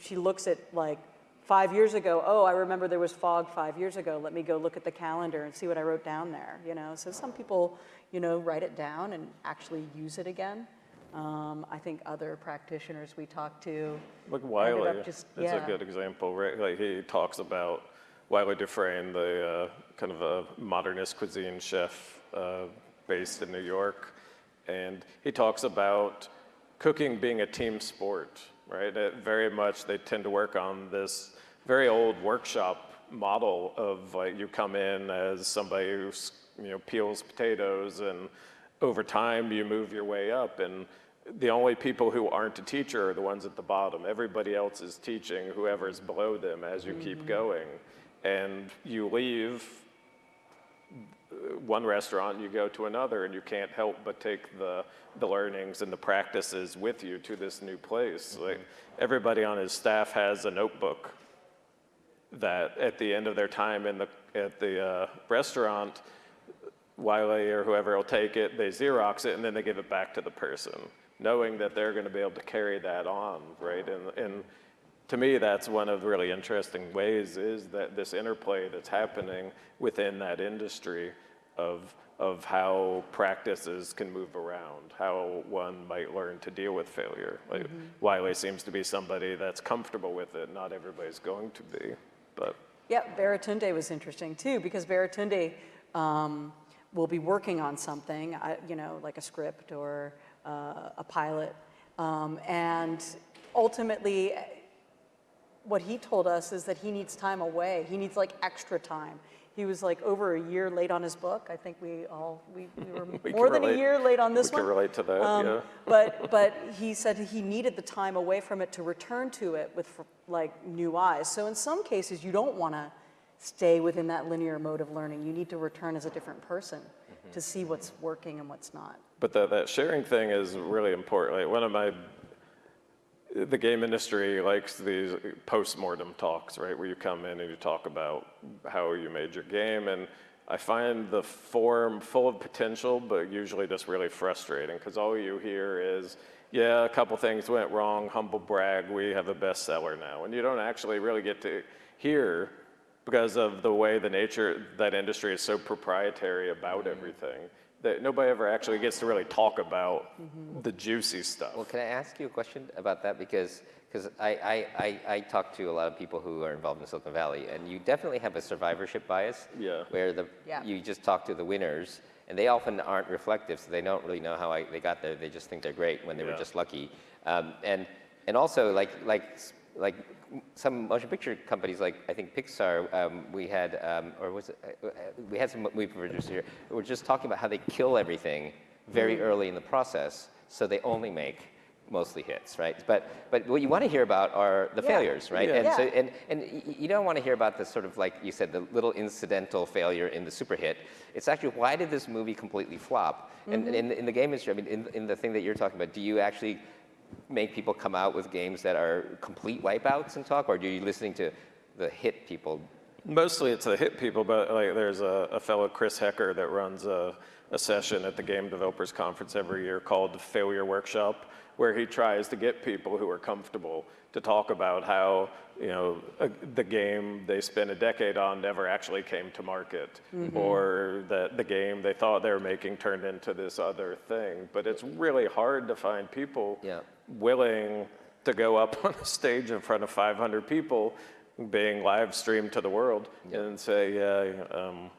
she looks at like five years ago, oh, I remember there was fog five years ago. Let me go look at the calendar and see what I wrote down there, you know? So some people, you know, write it down and actually use it again. Um, I think other practitioners we talk to, Like Wylie, just- it's a good example, right? Like he talks about Wylie Dufresne, the uh, kind of a modernist cuisine chef uh, based in New York, and he talks about cooking being a team sport, right? It very much they tend to work on this very old workshop model of like you come in as somebody who you know peels potatoes and over time you move your way up and the only people who aren't a teacher are the ones at the bottom. Everybody else is teaching whoever's below them as you keep going. And you leave one restaurant, you go to another, and you can't help but take the, the learnings and the practices with you to this new place. Like everybody on his staff has a notebook that at the end of their time in the, at the uh, restaurant, Wylie or whoever will take it, they Xerox it, and then they give it back to the person, knowing that they're going to be able to carry that on, right? And, and to me, that's one of the really interesting ways is that this interplay that's happening within that industry of, of how practices can move around, how one might learn to deal with failure. Like Wylie seems to be somebody that's comfortable with it. Not everybody's going to be, but Yeah, Baratunde was interesting too, because Baratunde um, will be working on something, you know, like a script or uh, a pilot. Um, and ultimately, what he told us is that he needs time away. He needs like extra time. He was like over a year late on his book. I think we all, we, we [laughs] were We more than a year late on this we can relate to that, Um, yeah. But, [laughs] but he said he needed the time away from it to return to it with like new eyes. So in some cases, you don't want to stay within that linear mode of learning. You need to return as a different person to see what's working and what's not. But that, that sharing thing is really important. Like one of my, the game industry likes these post-mortem talks, right? Where you come in and you talk about how you made your game. And I find the form full of potential, but usually just really frustrating because all you hear is, yeah, a couple things went wrong, humble brag, we have a bestseller now. And you don't actually really get to hear because of the way the nature that industry is so proprietary about mm-hmm. everything that nobody ever actually gets to really talk about the juicy stuff. Well, can I ask you a question about that? Because because I, I, I, I talk to a lot of people who are involved in Silicon Valley, and you definitely have a survivorship bias. Yeah. Where the Yeah. you just talk to the winners, and they often aren't reflective, so they don't really know how I, they got there. They just think they're great when they were just lucky. Um, and and also like like like some motion picture companies, like I think Pixar, um, we had um, or was it uh, we had some movie producers here who were just talking about how they kill everything very Mm. early in the process, so they only make mostly hits, right? But but what you want to hear about are the Yeah. failures, right? Yeah. And so and and you don't want to hear about the sort of like you said the little incidental failure in the super hit. It's actually why did this movie completely flop? And Mm-hmm. in in the game industry, I mean, in, in the thing that you're talking about, do you actually make people come out with games that are complete wipeouts and talk, or are you listening to the hit people? Mostly it's the hit people, but like there's a, a fellow Chris Hecker that runs a, a session at the Game Developers Conference every year called the Failure Workshop, where he tries to get people who are comfortable to talk about how you know a, the game they spent a decade on never actually came to market, mm-hmm. or that the game they thought they were making turned into this other thing. But it's really hard to find people Yeah. Willing to go up [laughs] on a stage in front of 500 people being live streamed to the world and say, yeah, um,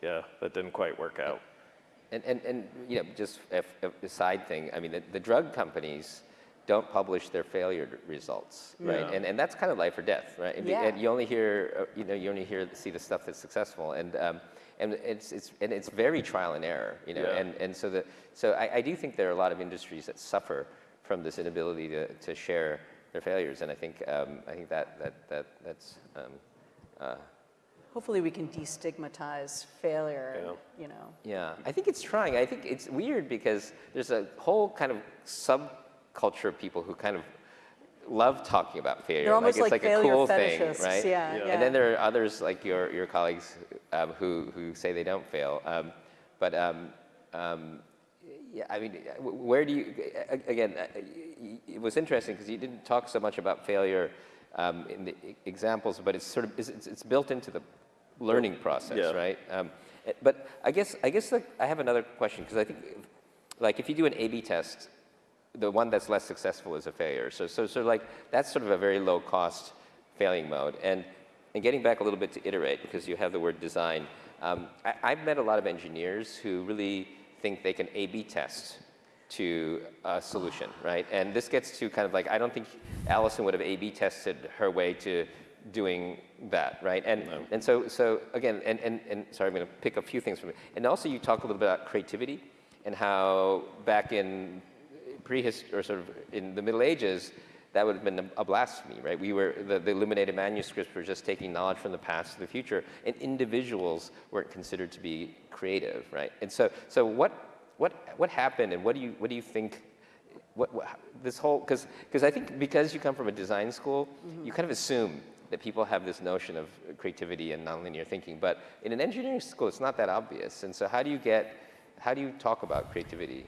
yeah, that didn't quite work out. And, and, and you know, just a, a side thing, I mean, the, the drug companies don't publish their failure results, right? Yeah. And, and that's kind of life or death, right? And, Yeah. and you only hear, uh, you know, you only hear, see the stuff that's successful. And, um, and it's, it's, and it's very trial and error, you know? Yeah. And, and so, the, so I, I do think there are a lot of industries that suffer from this inability to, to share their failures. And I think, um, I think that, that, that, that's, um, uh, Hopefully we can destigmatize failure, Yeah. you know. Yeah, I think it's trying. I think it's weird because there's a whole kind of subculture of people who kind of love talking about failure. They're almost like like it's like a failure cool thing, fetishists, right? yeah, Yeah. yeah. And then there are others like your, your colleagues um, who, who say they don't fail. Um, but um, um, Yeah, I mean, uh, where do you, again, uh, it was interesting because you didn't talk so much about failure um, in the examples, but it's sort of, it's, it's- it's built into the learning process, Yeah. right? Um, eh, But I guess, I guess like, I have another question because I think, like, if you do an A/B test, the one that's less successful is a failure. So, so, so like, that's sort of a very low cost failing mode. And, and getting back a little bit to iterate, because you have the word design, um, I, I've met a lot of engineers who really think they can A/B test to a solution, right? And this gets to kind of like, I don't think Allison would have A/B tested her way to doing that, right? And, and so, so again, and, and, and sorry, I'm going to pick a few things from it. And also you talk a little bit about creativity and how back in prehistory, or sort of in the Middle Ages, that would have been a blasphemy, right? We were, the, the illuminated manuscripts were just taking knowledge from the past to the future, and individuals weren't considered to be creative, right? And so, so what, what, what happened, and what do you, what do you think, what, what this whole, because, because I think because you come from a design school, mm-hmm. you kind of assume that people have this notion of creativity and nonlinear thinking, but in an engineering school, it's not that obvious. And so how do you get, how do you talk about creativity?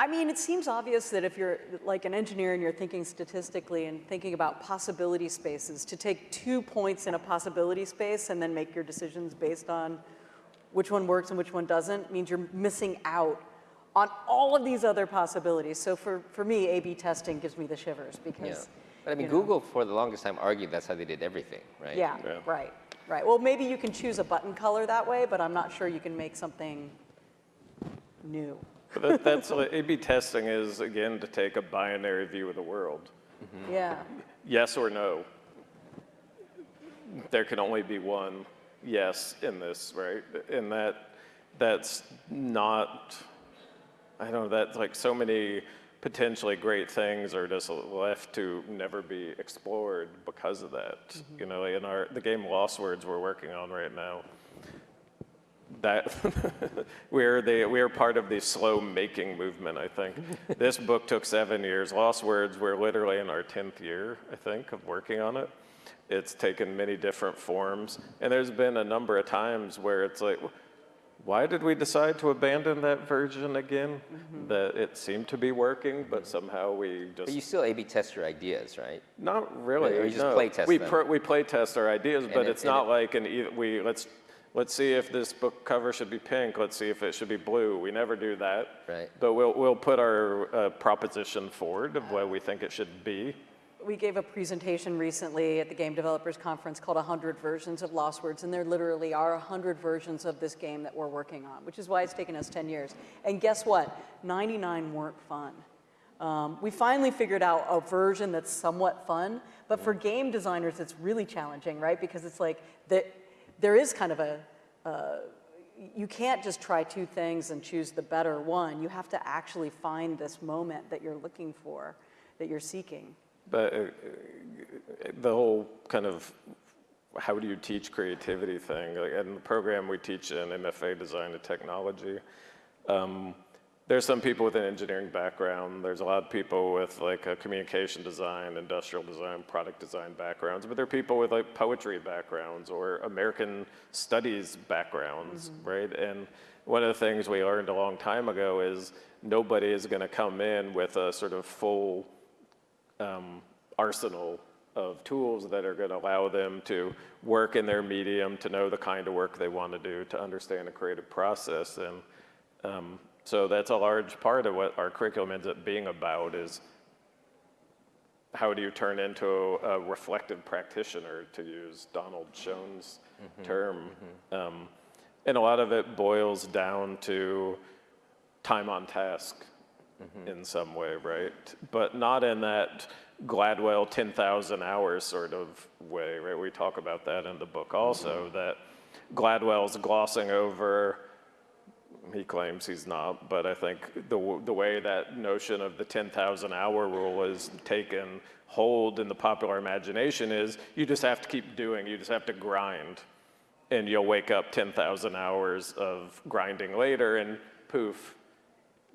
I mean, it seems obvious that if you're like an engineer and you're thinking statistically and thinking about possibility spaces, to take two points in a possibility space and then make your decisions based on which one works and which one doesn't means you're missing out on all of these other possibilities. So for, for me, A-B testing gives me the shivers Yeah. because, But I mean, you know. Google for the longest time argued that's how they did everything, right? yeah, Yeah. right, right. Well, maybe you can choose a button color that way, but I'm not sure you can make something new. But that, that's what A/B testing is again to take a binary view of the world. Mm-hmm. Yeah. Yes or no. There can only be one yes in this, right? And that that's not. I don't know. That's like so many potentially great things are just left to never be explored because of that. Mm-hmm. You know, in our the game Losswords we're working on right now. That [laughs] we're the we're part of the slow making movement. I think [laughs] this book took seven years. Losswords. We're literally in our tenth year, I think, of working on it. It's taken many different forms, and there's been a number of times where it's like, why did we decide to abandon that version again? Mm-hmm. That it seemed to be working, but mm-hmm. somehow we just But you still A/B test your ideas, right? not really. Or you just no. play test we them? we play test our ideas, but it- it's not it- like an e- we let's let's see if this book cover should be pink. Let's see if it should be blue. We never do that. Right. But we'll we'll put our uh, proposition forward of what we think it should be. We gave a presentation recently at the Game Developers Conference called 100 Versions of Losswords, and there literally are 100 versions of this game that we're working on, which is why it's taken us 10 years. And guess what? 99 weren't fun. Um, we finally figured out a version that's somewhat fun, but for game designers, it's really challenging, right? Because it's like that there is kind of a, uh, you can't just try two things and choose the better one. You have to actually find this moment that you're looking for, that you're seeking. But uh, the whole kind of how do you teach creativity thing, like in the program we teach in MFA design and technology, um, there's some people with an engineering background. There's a lot of people with like a communication design, industrial design, product design backgrounds, but there are people with like poetry backgrounds or American studies backgrounds, right? And one of the things we learned a long time ago is nobody is going to come in with a sort of full um, arsenal of tools that are going to allow them to work in their medium, to know the kind of work they want to do, to understand the creative process. And um, so that's a large part of what our curriculum ends up being about is how do you turn into a reflective practitioner, to use Donald Schoen's mm-hmm. term. Mm-hmm. Um, and a lot of it boils down to time on task mm-hmm. in some way, right? But not in that Gladwell 10,000 hours sort of way, right? We talk about that in the book also, that Gladwell's glossing over, he claims he's not, but I think the, the way that notion of the 10,000 hour rule is taken hold in the popular imagination is you just have to keep doing, you just have to grind. And you'll wake up 10,000 hours of grinding later and poof,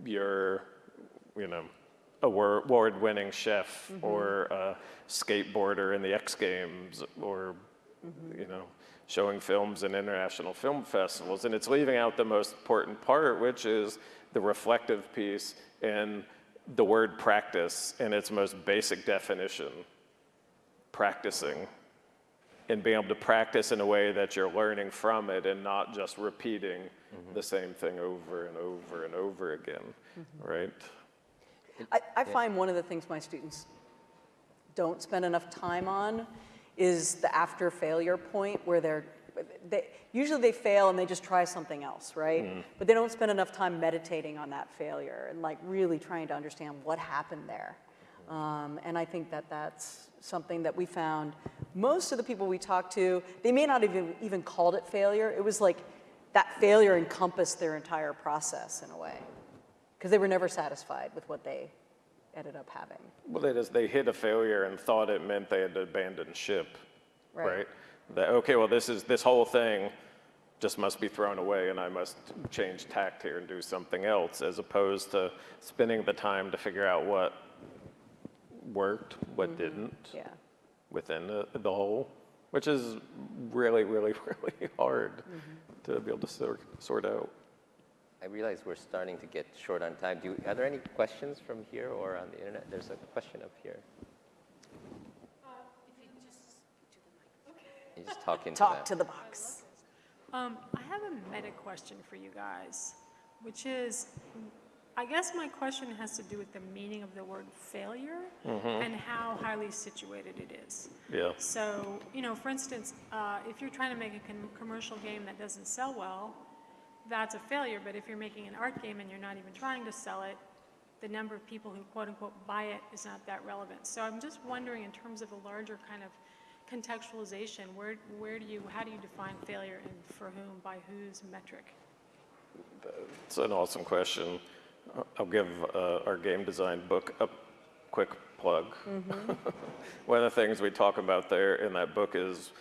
you're, you know, a award-winning chef mm-hmm. or a skateboarder in the X Games or, you know, showing films in international film festivals. And it's leaving out the most important part, which is the reflective piece, and the word practice in its most basic definition, practicing, and being able to practice in a way that you're learning from it and not just repeating mm-hmm. the same thing over and over and over again, mm-hmm. right? I, I find one of the things my students don't spend enough time on is the after failure point where they're, they, usually they fail and they just try something else, right? But they don't spend enough time meditating on that failure and like really trying to understand what happened there. Um, and I think that that's something that we found most of the people we talked to, they may not even even called it failure. It was like that failure encompassed their entire process in a way because they were never satisfied with what they ended up having. Well, they just, they hit a failure and thought it meant they had to abandon ship, Right. right? That, okay, well, this is, this whole thing just must be thrown away and I must change tact here and do something else, as opposed to spending the time to figure out what worked, what mm-hmm. didn't Yeah. within the, the whole, which is really, really, really [laughs] hard mm-hmm. to be able to sort, sort out. I realize we're starting to get short on time. Do, are there any questions from here or on the internet? There's a question up here. You just talk into Talk that. to the box. Um, I have a meta question for you guys, which is, I guess my question has to do with the meaning of the word failure and how highly situated it is. Yeah. So, you know, for instance, uh, if you're trying to make a com- commercial game that doesn't sell well, that's a failure. But if you're making an art game and you're not even trying to sell it, the number of people who quote unquote buy it is not that relevant. So I'm just wondering, in terms of a larger kind of contextualization, where, where do you, how do you define failure and for whom, by whose metric? It's an awesome question. I'll give uh, our game design book a quick plug. [laughs] One of the things we talk about there in that book is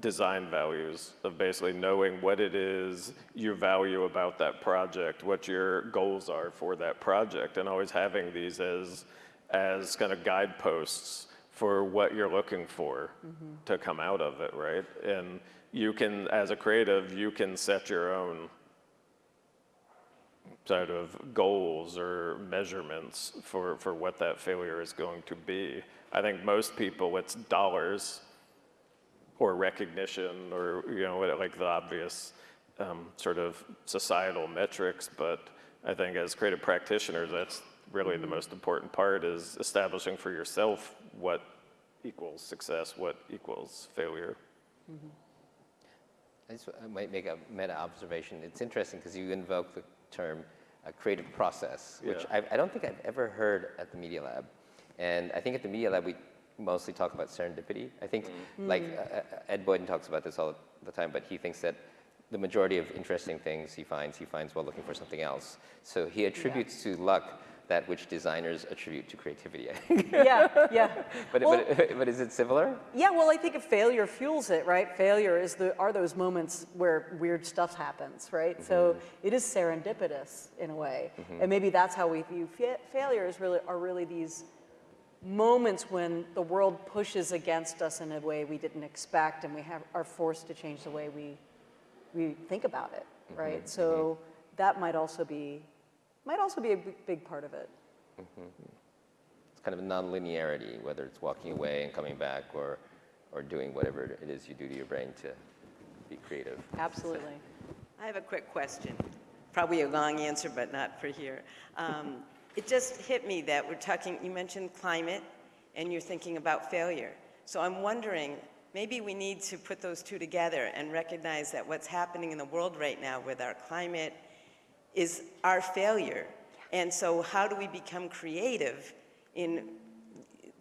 design values of basically knowing what it is you value about that project, what your goals are for that project, and always having these as as kind of guideposts for what you're looking for mm-hmm. to come out of it, right? And you can, as a creative, you can set your own sort of goals or measurements for, for what that failure is going to be. I think most people, it's dollars or recognition or, you know, like the obvious um, sort of societal metrics. But I think as creative practitioners, that's really the most important part is establishing for yourself what equals success, what equals failure. I just I might make a meta observation. It's interesting because you invoke the term uh, creative process, which Yeah. I, I don't think I've ever heard at the Media Lab. And I think at the Media Lab, we mostly talk about serendipity. I think, like uh, uh, Ed Boyden talks about this all the time, but he thinks that the majority of interesting things he finds, he finds while looking for something else. So he attributes to luck that which designers attribute to creativity, I think. Yeah, yeah. [laughs] but, Well- but, [laughs] but is it similar? Yeah, well, I think if failure fuels it, right? Failure is the, are those moments where weird stuff happens, right? So it is serendipitous in a way. And maybe that's how we view fa- failures really are really these moments when the world pushes against us in a way we didn't expect and we have, are forced to change the way we, we think about it, mm-hmm, right? Mm-hmm. So that might also be, might also be a big, big part of it. Mm-hmm. It's kind of a non-linearity, whether it's walking away and coming back or, or doing whatever it is you do to your brain to be creative. Absolutely. I have a quick question. Probably a long answer, but not for here. Um, It just hit me that we're talking, you mentioned climate, and you're thinking about failure. So I'm wondering, maybe we need to put those two together and recognize that what's happening in the world right now with our climate is our failure. And so how do we become creative in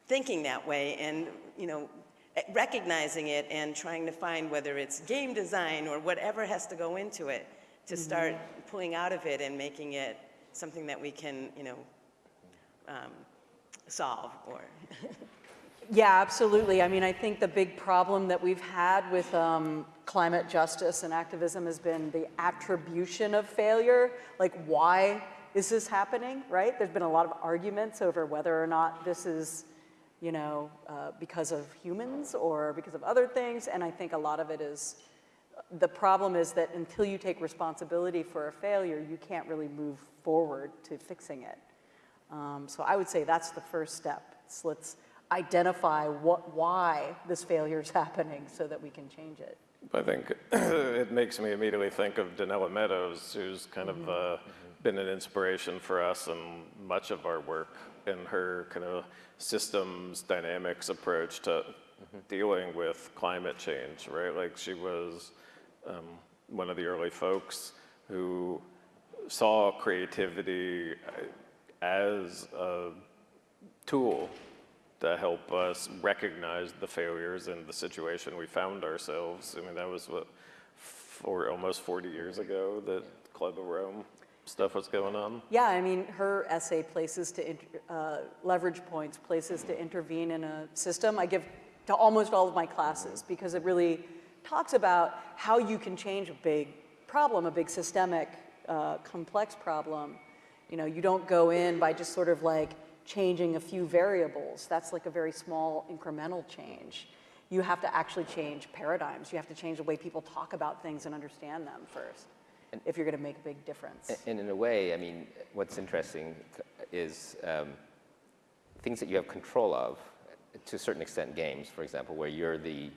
thinking that way and, you know, recognizing it and trying to find whether it's game design or whatever has to go into it to mm-hmm. start pulling out of it and making it something that we can, you know, um, solve or. [laughs] Yeah, absolutely. I mean, I think the big problem that we've had with um, climate justice and activism has been the attribution of failure. Like, why is this happening, right? There's been a lot of arguments over whether or not this is, you know, uh, because of humans or because of other things. And I think a lot of it is the problem is that until you take responsibility for a failure, you can't really move forward to fixing it. Um, so I would say that's the first step. It's let's identify what, why this failure is [laughs] happening so that we can change it. I think [clears throat] it makes me immediately think of Donella Meadows, who's kind of uh, been an inspiration for us and much of our work in her kind of systems dynamics approach to dealing with climate change, right? Like she was um, one of the early folks who saw creativity as a tool to help us recognize the failures in the situation we found ourselves. I mean, that was what, for almost 40 years ago that Club of Rome stuff was going on. Yeah, I mean, her essay, Places to, uh, Leverage Points, Places to Intervene in a System, I give to almost all of my classes because it really talks about how you can change a big problem, a big systemic, uh, complex problem. You know, you don't go in by just sort of like changing a few variables. That's like a very small incremental change. You have to actually change paradigms. You have to change the way people talk about things and understand them first and, if you're going to make a big difference. And in a way, I mean, what's interesting is um, things that you have control of, to a certain extent, games, for example, where you're the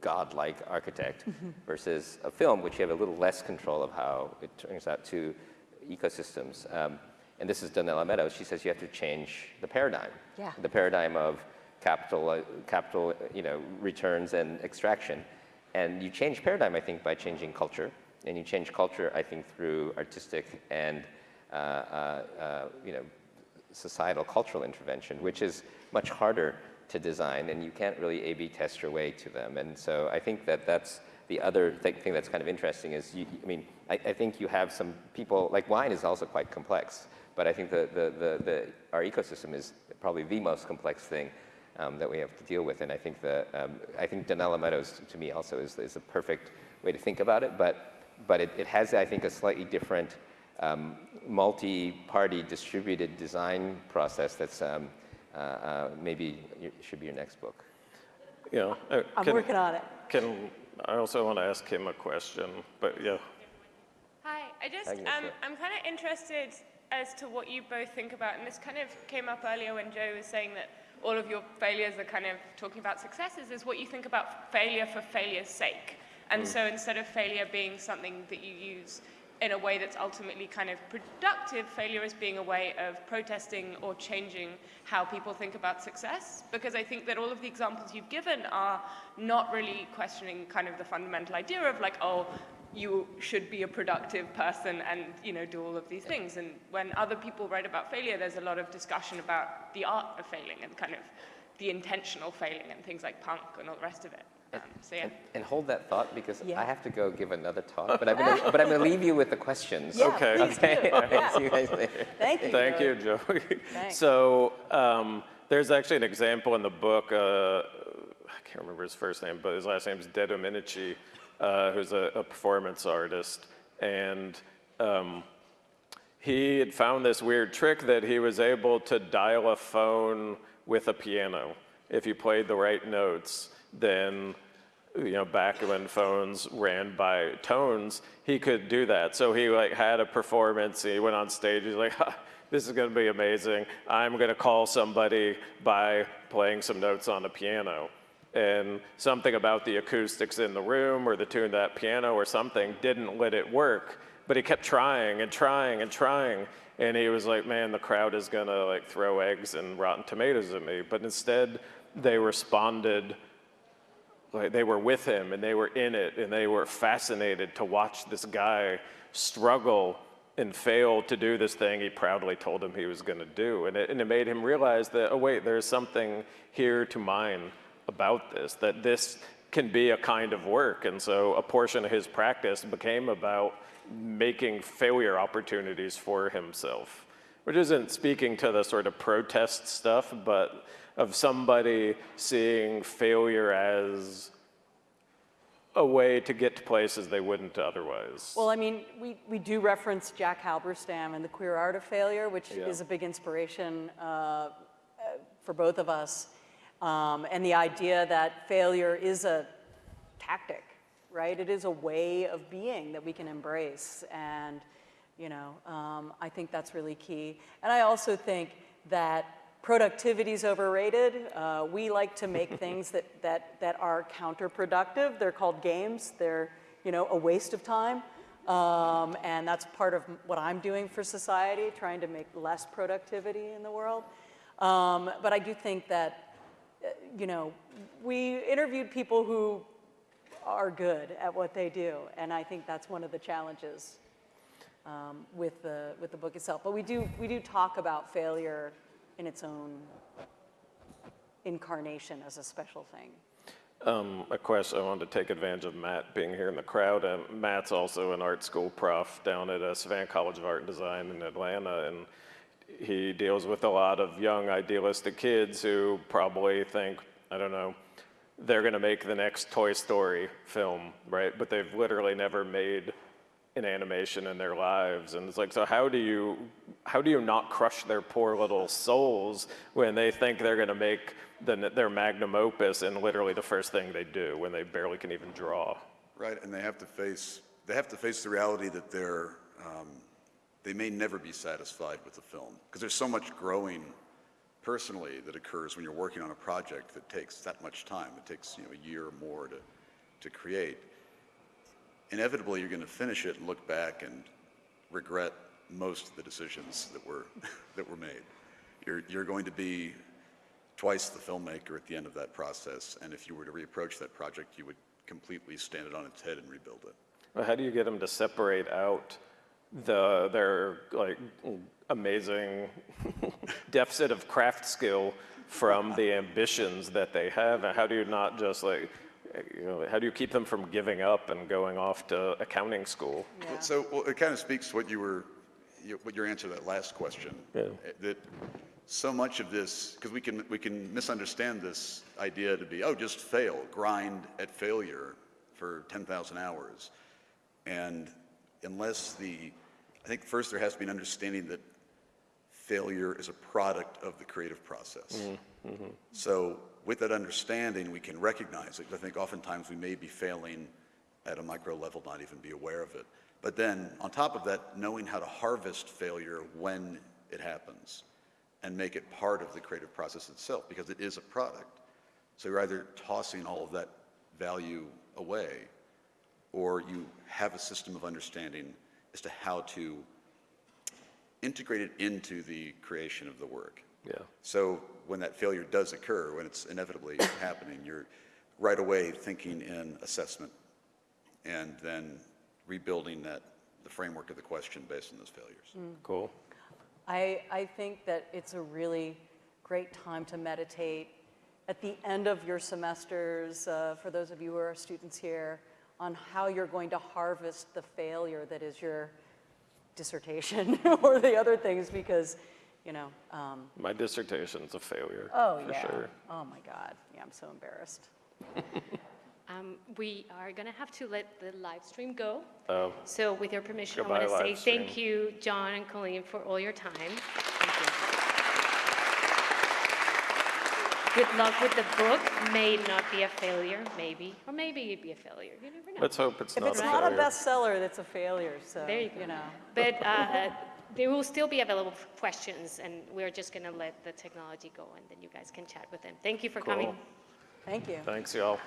godlike architect, versus a film, which you have a little less control of how it turns out to ecosystems. Um, and this is Donella Meadows. She says you have to change the paradigm. Yeah. The paradigm of capital, uh, capital, you know, returns and extraction. And you change paradigm, I think, by changing culture. And you change culture, I think, through artistic and, uh, uh, uh, you know, societal cultural intervention, which is much harder to design, and you can't really A/B test your way to them. And so I think that that's the other th- thing that's kind of interesting is, you, I mean, I, I think you have some people like wine is also quite complex, but I think the, the, the, the our ecosystem is probably the most complex thing um, that we have to deal with. And I think that um, I think Donella Meadows to me also is, is a perfect way to think about it, but but it, it has I think a slightly different um, multi-party distributed design process that's um, maybe it should be your next book. You know, uh, I'm can- working on it. Can, I also want to ask him a question, but yeah. Hi, I just, Agnes, um. I'm kind of interested as to what you both think about, and this kind of came up earlier when Joe was saying that all of your failures are kind of talking about successes, is what you think about failure for failure's sake. And so instead of failure being something that you use in a way that's ultimately kind of productive, failure as being a way of protesting or changing how people think about success. Because I think that all of the examples you've given are not really questioning kind of the fundamental idea of like, oh, you should be a productive person and you know do all of these things. And when other people write about failure, there's a lot of discussion about the art of failing and kind of the intentional failing and things like punk and all the rest of it. Um, so yeah. And, and hold that thought because Yeah. I have to go give another talk, but I'm gonna, [laughs] but I'm going to leave you with the questions. Yeah, Okay. Okay. All right. [laughs] Yeah. [laughs] See you guys later. Thank you. Thank Joey. you, Joey. Thanks. So um, there's actually an example in the book. Uh, I can't remember his first name, but his last name is De Dominici, uh, who's a, a performance artist, and um, he had found this weird trick that he was able to dial a phone with a piano. If you played the right notes, then you know, back when phones ran by tones, he could do that. So he like had a performance. He went on stage. He's like, [laughs] "This is going to be amazing. I'm going to call somebody by playing some notes on the piano." And something about the acoustics in the room or the tune of that piano or something didn't let it work. But he kept trying and trying and trying. And he was like, "Man, the crowd is going to like throw eggs and rotten tomatoes at me." But instead, they responded like they were with him and they were in it and they were fascinated to watch this guy struggle and fail to do this thing he proudly told him he was going to do. And it, and it made him realize that oh wait there's something here to mine about this that this can be a kind of work. And so a portion of his practice became about making failure opportunities for himself which isn't speaking to the sort of protest stuff, but of somebody seeing failure as a way to get to places they wouldn't otherwise. Well, I mean, we, we do reference Jack Halberstam and the queer art of failure, which Yeah. is a big inspiration uh, uh, for both of us. Um, and the idea that failure is a tactic right? It is a way of being that we can embrace. And, you know, um, I think that's really key. And I also think that productivity is overrated. Uh, we like to make [laughs] things that, that, that are counterproductive. They're called games. They're, you know, a waste of time. Um, and that's part of what I'm doing for society, trying to make less productivity in the world. Um, but I do think that, uh, you know, we interviewed people who are good at what they do, and I think that's one of the challenges um, with the with the book itself. But we do we do talk about failure in its own incarnation as a special thing. Um, a question, I wanted to take advantage of Matt being here in the crowd. And Matt's also an art school prof down at uh, Savannah College of Art and Design in Atlanta. And he deals with a lot of young idealistic kids who probably think, I don't know, they're going to make the next Toy Story film, right? But they've literally never made an animation in their lives. And it's like, so how do you, how do you not crush their poor little souls when they think they're going to make the, their magnum opus and literally the first thing they do when they barely can even draw? Right, and they have to face, they have to face the reality that they're, um, they may never be satisfied with the film, because there's so much growing personally that occurs when you're working on a project that takes that much time. It takes, you know, a year or more to, to create. Inevitably, you're going to finish it and look back and regret most of the decisions that were, [laughs] that were made. You're, you're going to be twice the filmmaker at the end of that process, and if you were to reapproach that project, you would completely stand it on its head and rebuild it. Well, How do you get them to separate out the, their like amazing [laughs] deficit of craft skill from the ambitions that they have? And how do you not just like, you know, how do you keep them from giving up and going off to accounting school? Yeah. So, well, it kind of speaks to what you were, you- what your answer to that last question. Yeah. That so much of this, because we can, we can misunderstand this idea to be, oh, just fail, grind at failure for 10,000 hours. And unless the, I think first there has to be an understanding that failure is a product of the creative process. Mm-hmm. So with that understanding, we can recognize it. I think oftentimes we may be failing at a micro level, not even be aware of it. But then on top of that, knowing how to harvest failure when it happens and make it part of the creative process itself, because it is a product. So you're either tossing all of that value away, or you have a system of understanding as to how to integrate it into the creation of the work. Yeah. So when that failure does occur, when it's inevitably [coughs] happening, you're right away thinking in assessment and then rebuilding that, the framework of the question based on those failures. Cool. I, I think that it's a really great time to meditate at the end of your semesters, uh, for those of you who are students here, on how you're going to harvest the failure that is your dissertation [laughs] or the other things, because, you know, um, My dissertation's a failure. oh for yeah, sure. oh my God, yeah, I'm so embarrassed. [laughs] Um, we are going to have to let the live stream go. Oh. So with your permission, I want to say live thank you, John and Colleen, for all your time. Good luck with the book. May not be a failure, maybe, or maybe it'd be a failure. You never know. Let's hope it's If not it's a not a bestseller, that's a failure, so, There you go. you know. But uh, they will still be available for questions, and we're just going to let the technology go, and then you guys can chat with them. Thank you for coming. Thank you. Thanks, y'all.